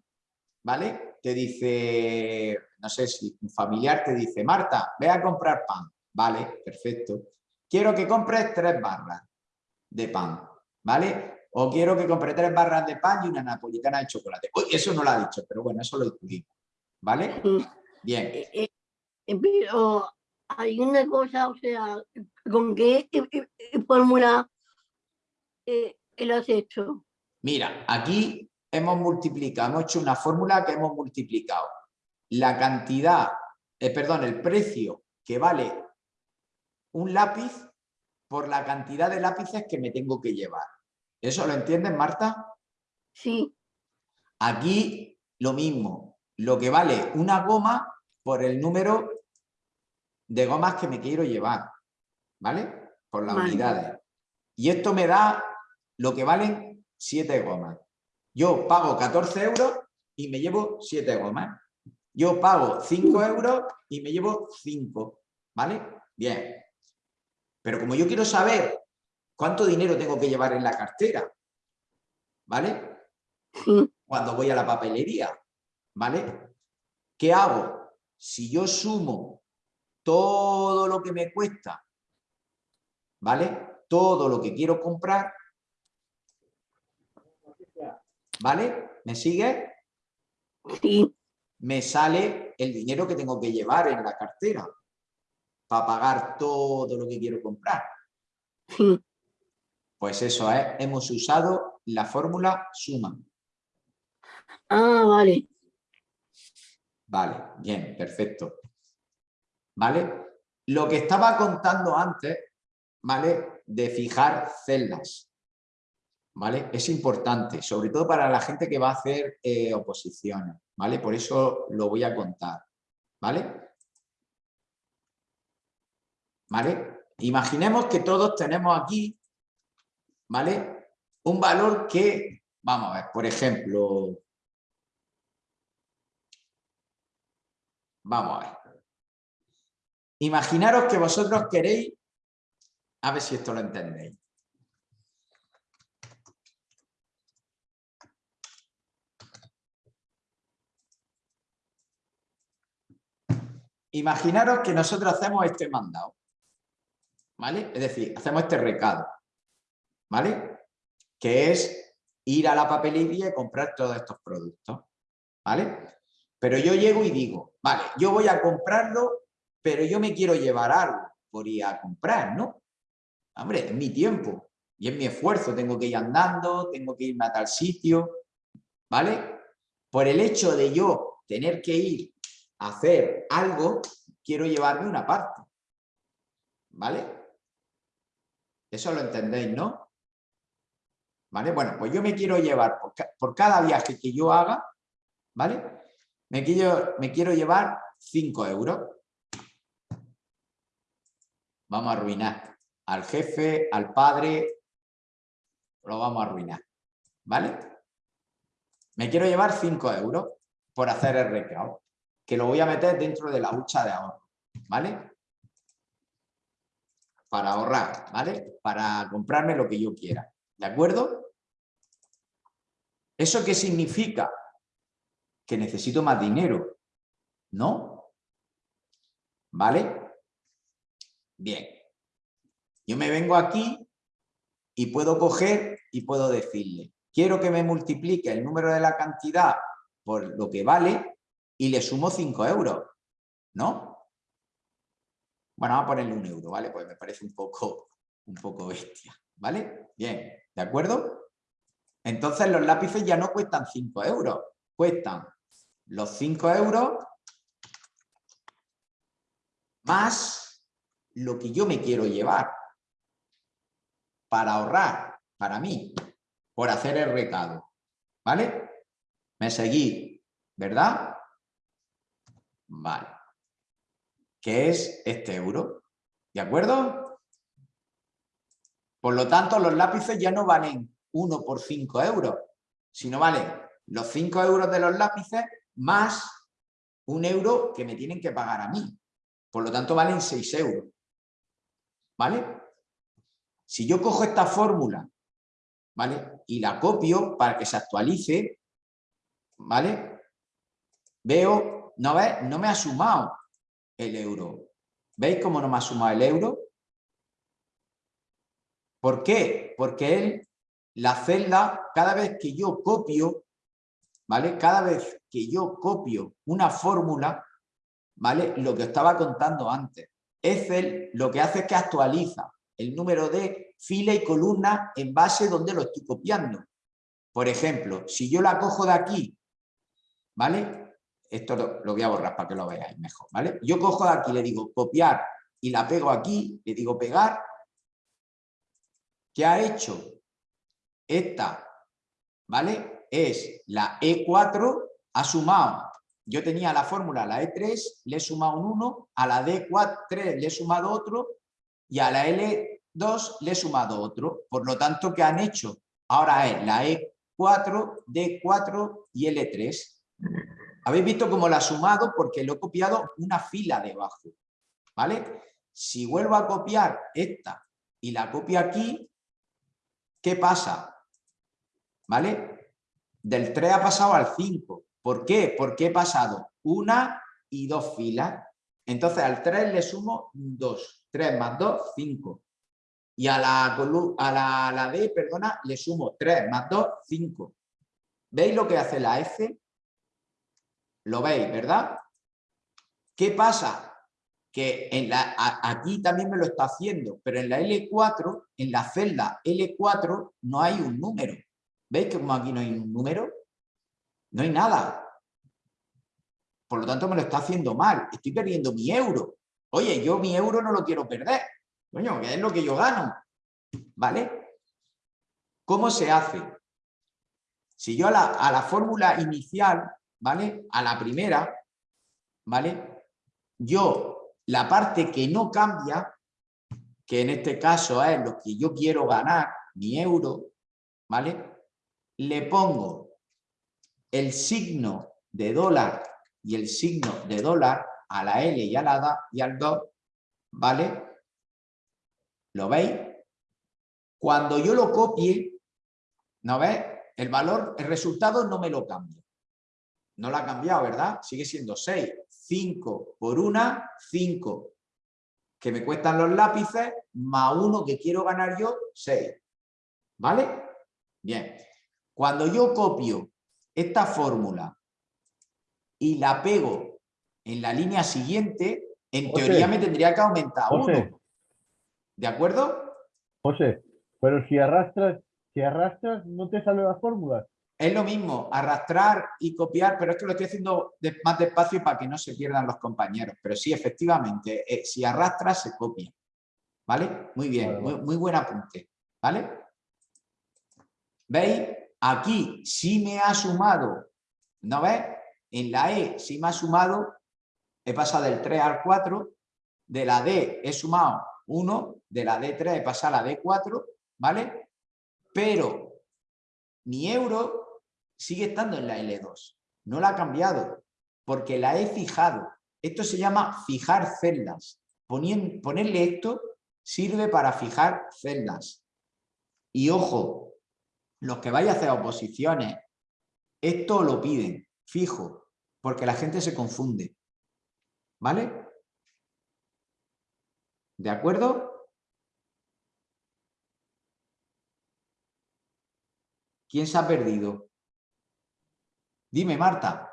¿vale? Te dice, no sé si un familiar te dice, Marta, ve a comprar pan, ¿vale? Perfecto. Quiero que compres tres barras de pan, ¿vale? O quiero que compre tres barras de pan y una napolitana de chocolate. Uy, eso no lo ha dicho, pero bueno, eso lo discutimos, ¿vale? Bien. eh, eh, pero hay una cosa, o sea, ¿con qué eh, eh, eh, fórmula eh, lo has hecho? Mira, aquí hemos multiplicado, hemos hecho una fórmula que hemos multiplicado la cantidad, eh, perdón, el precio que vale un lápiz por la cantidad de lápices que me tengo que llevar. ¿Eso lo entiendes, Marta? Sí. Aquí lo mismo, lo que vale una goma por el número de gomas que me quiero llevar, ¿vale? Por las Vale. unidades. Y esto me da lo que valen 7 gomas. Yo pago 14 euros y me llevo 7 gomas. Yo pago 5 euros y me llevo 5, ¿vale? Bien. Pero como yo quiero saber cuánto dinero tengo que llevar en la cartera, ¿vale? Cuando voy a la papelería, ¿vale? ¿Qué hago? Si yo sumo todo lo que me cuesta, ¿vale? Todo lo que quiero comprar, ¿vale? ¿Me sigue? Sí. Me sale el dinero que tengo que llevar en la cartera para pagar todo lo que quiero comprar. Sí. Pues eso es, hemos usado la fórmula suma. Ah, vale. Vale, bien, perfecto. ¿Vale? Lo que estaba contando antes, ¿vale? De fijar celdas. ¿Vale? Es importante, sobre todo para la gente que va a hacer eh, oposiciones, ¿vale? Por eso lo voy a contar, ¿vale? ¿Vale? Imaginemos que todos tenemos aquí, ¿vale? Un valor que, vamos a ver, por ejemplo, Vamos a ver. Imaginaros que vosotros queréis, a ver si esto lo entendéis. Imaginaros que nosotros hacemos este mandado, ¿vale? Es decir, hacemos este recado, ¿vale? Que es ir a la papelería y comprar todos estos productos, ¿vale? Pero yo llego y digo, vale, yo voy a comprarlo, pero yo me quiero llevar algo por ir a comprar, ¿no? Hombre, es mi tiempo y es mi esfuerzo, tengo que ir andando, tengo que irme a tal sitio, ¿vale? Por el hecho de yo tener que ir a hacer algo, quiero llevarme una parte, ¿vale? Eso lo entendéis, ¿no? ¿Vale? Bueno, pues yo me quiero llevar por, por cada viaje que yo haga, ¿vale? Me quiero, llevar 5 euros. Vamos a arruinar al jefe, al padre, lo vamos a arruinar, ¿vale? Me quiero llevar 5 euros por hacer el recao, que lo voy a meter dentro de la hucha de ahorro, ¿vale? Para ahorrar, ¿vale? Para comprarme lo que yo quiera, ¿de acuerdo? ¿Eso qué significa? Que necesito más dinero, ¿no? ¿Vale? Bien. Yo me vengo aquí y puedo coger y puedo decirle, quiero que me multiplique el número de la cantidad por lo que vale y le sumo 5 euros, ¿no? Bueno, vamos a ponerle un euro, ¿vale? Pues me parece un poco, un poco bestia, ¿vale? Bien, ¿de acuerdo? Entonces los lápices ya no cuestan 5 euros, cuestan los 5 euros más lo que yo me quiero llevar para ahorrar, para mí, por hacer el recado, ¿vale? Me seguí, ¿verdad? Vale. Que es este euro, ¿de acuerdo? Por lo tanto, los lápices ya no valen 1 por 5 euros, sino valen los 5 euros de los lápices más un euro que me tienen que pagar a mí. Por lo tanto, valen 6 euros. ¿Vale? Si yo cojo esta fórmula, ¿vale? Y la copio para que se actualice, ¿vale? Veo, ¿no? No me ha sumado el euro. ¿Veis cómo no me ha sumado el euro? ¿Por qué? Porque él, la celda, cada vez que yo copio, ¿vale? Cada vez que yo copio una fórmula, ¿vale? Lo que estaba contando antes. Excel lo que hace es que actualiza el número de fila y columna en base donde lo estoy copiando. Por ejemplo, si yo la cojo de aquí, ¿vale? Esto lo, lo voy a borrar para que lo veáis mejor, ¿vale? Yo cojo de aquí, le digo copiar y la pego aquí, le digo pegar. ¿Qué ha hecho? Esta, ¿vale? Es la E4, ha sumado yo tenía la fórmula, la E3, le he sumado un 1, a la D3 le he sumado otro y a la L2 le he sumado otro. Por lo tanto, ¿qué han hecho? Ahora es la E4, D4 y L3. Habéis visto cómo la ha sumado porque lo he copiado una fila debajo. ¿Vale? Si vuelvo a copiar esta y la copio aquí, ¿qué pasa? ¿Vale? Del 3 ha pasado al 5. ¿Por qué? Porque he pasado una y dos filas. Entonces al 3 le sumo 2. 3 más 2, 5. Y a la, a la, a la D, perdona, le sumo 3 más 2, 5. ¿Veis lo que hace la F? Lo veis, ¿verdad? ¿Qué pasa? Que en la, a, aquí también me lo está haciendo, pero en la L4, en la celda L4, no hay un número. ¿Veis que como aquí no hay un número? No hay nada. Por lo tanto, me lo está haciendo mal. Estoy perdiendo mi euro. Oye, yo mi euro no lo quiero perder. Coño, que es lo que yo gano. ¿Vale? ¿Cómo se hace? Si yo a la, a la fórmula inicial, ¿vale? A la primera, ¿vale? Yo, la parte que no cambia, que en este caso es lo que yo quiero ganar, mi euro, ¿vale? Le pongo el signo de dólar y el signo de dólar a la L y a la D y al 2, ¿vale? ¿Lo veis? Cuando yo lo copie, ¿no veis? El valor, el resultado no me lo cambia. No lo ha cambiado, ¿verdad? Sigue siendo 6. 5 por 1, 5. Que me cuestan los lápices, más uno que quiero ganar yo, 6. ¿Vale? Bien. Cuando yo copio esta fórmula y la pego en la línea siguiente, en José. teoría me tendría que aumentar José. uno. ¿De acuerdo? José, pero si arrastras, si arrastras, no te salen las fórmulas. Es lo mismo, arrastrar y copiar, pero es que lo estoy haciendo de- más despacio para que no se pierdan los compañeros. Pero sí, efectivamente, eh, si arrastras, se copia. ¿Vale? Muy bien, Vale, muy, muy buen apunte. ¿Vale? ¿Veis? Aquí sí me ha sumado, ¿no ves? En la E sí me ha sumado, he pasado del 3 al 4, de la D he sumado 1, de la D3 he pasado a la D4, ¿vale? Pero mi euro sigue estando en la L2, no la ha cambiado, porque la he fijado. Esto se llama fijar celdas. Ponerle esto sirve para fijar celdas. Y ojo, los que vais a hacer oposiciones, esto lo piden, fijo, porque la gente se confunde. ¿Vale? ¿De acuerdo? ¿Quién se ha perdido? Dime, Marta.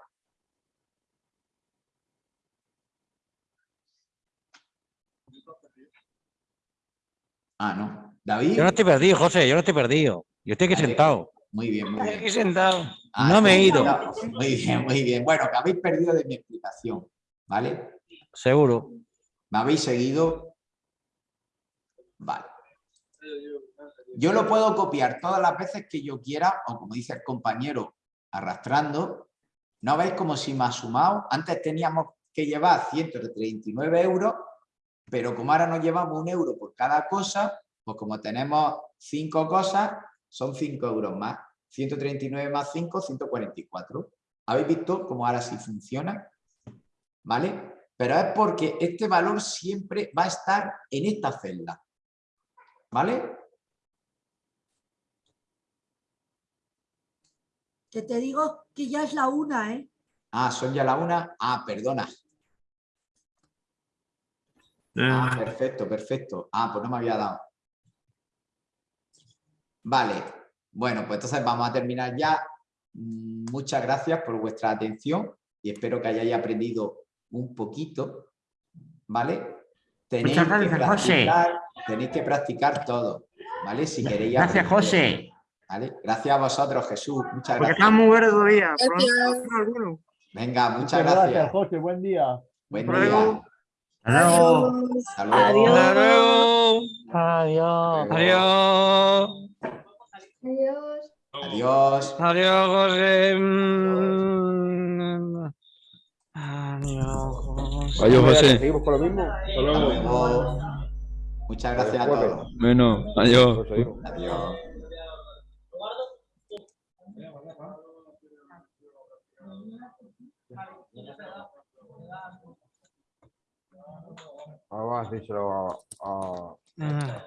Ah, no. David. Yo no estoy perdido, José, yo no estoy perdido. Yo estoy aquí Vale. sentado. Muy bien, muy bien. Aquí sentado. Ah, No me he ido. Muy bien, muy bien. Bueno, que habéis perdido de mi explicación, ¿vale? Seguro. ¿Me habéis seguido? Vale. Yo lo puedo copiar todas las veces que yo quiera, o como dice el compañero, arrastrando. ¿No veis como si me ha sumado? Antes teníamos que llevar 139 euros, pero como ahora nos llevamos un euro por cada cosa, pues como tenemos cinco cosas, son 5 euros más. 139 más 5, 144. ¿Habéis visto cómo ahora sí funciona? ¿Vale? Pero es porque este valor siempre va a estar en esta celda. ¿Vale? Que te digo que ya es la una, ¿eh? Ah, son ya la una. Ah, perdona. Ah, perfecto, perfecto. Ah, pues no me había dado. Vale. Bueno, pues entonces vamos a terminar ya. Mm, Muchas gracias por vuestra atención y espero que hayáis aprendido un poquito. ¿Vale? Tenéis Muchas que gracias, José. tenéis que practicar todo. ¿Vale? Si queréis Gracias, aprender. José. ¿Vale? Gracias a vosotros, Jesús. Muchas Porque gracias. está muy verde todavía. Gracias. Venga, muchas Muchas gracias. gracias, José. Buen día. Buen Hasta día. luego. Hasta luego. Hasta luego. Hasta luego. Adiós. Adiós. Adiós. Adiós. Adiós, José. Mm. Adiós, José. Adiós, José. Seguimos con lo mismo. Hasta luego. Muchas gracias a todos. Bueno, adiós. Adiós. Vamos a decírselo a- a- Ah.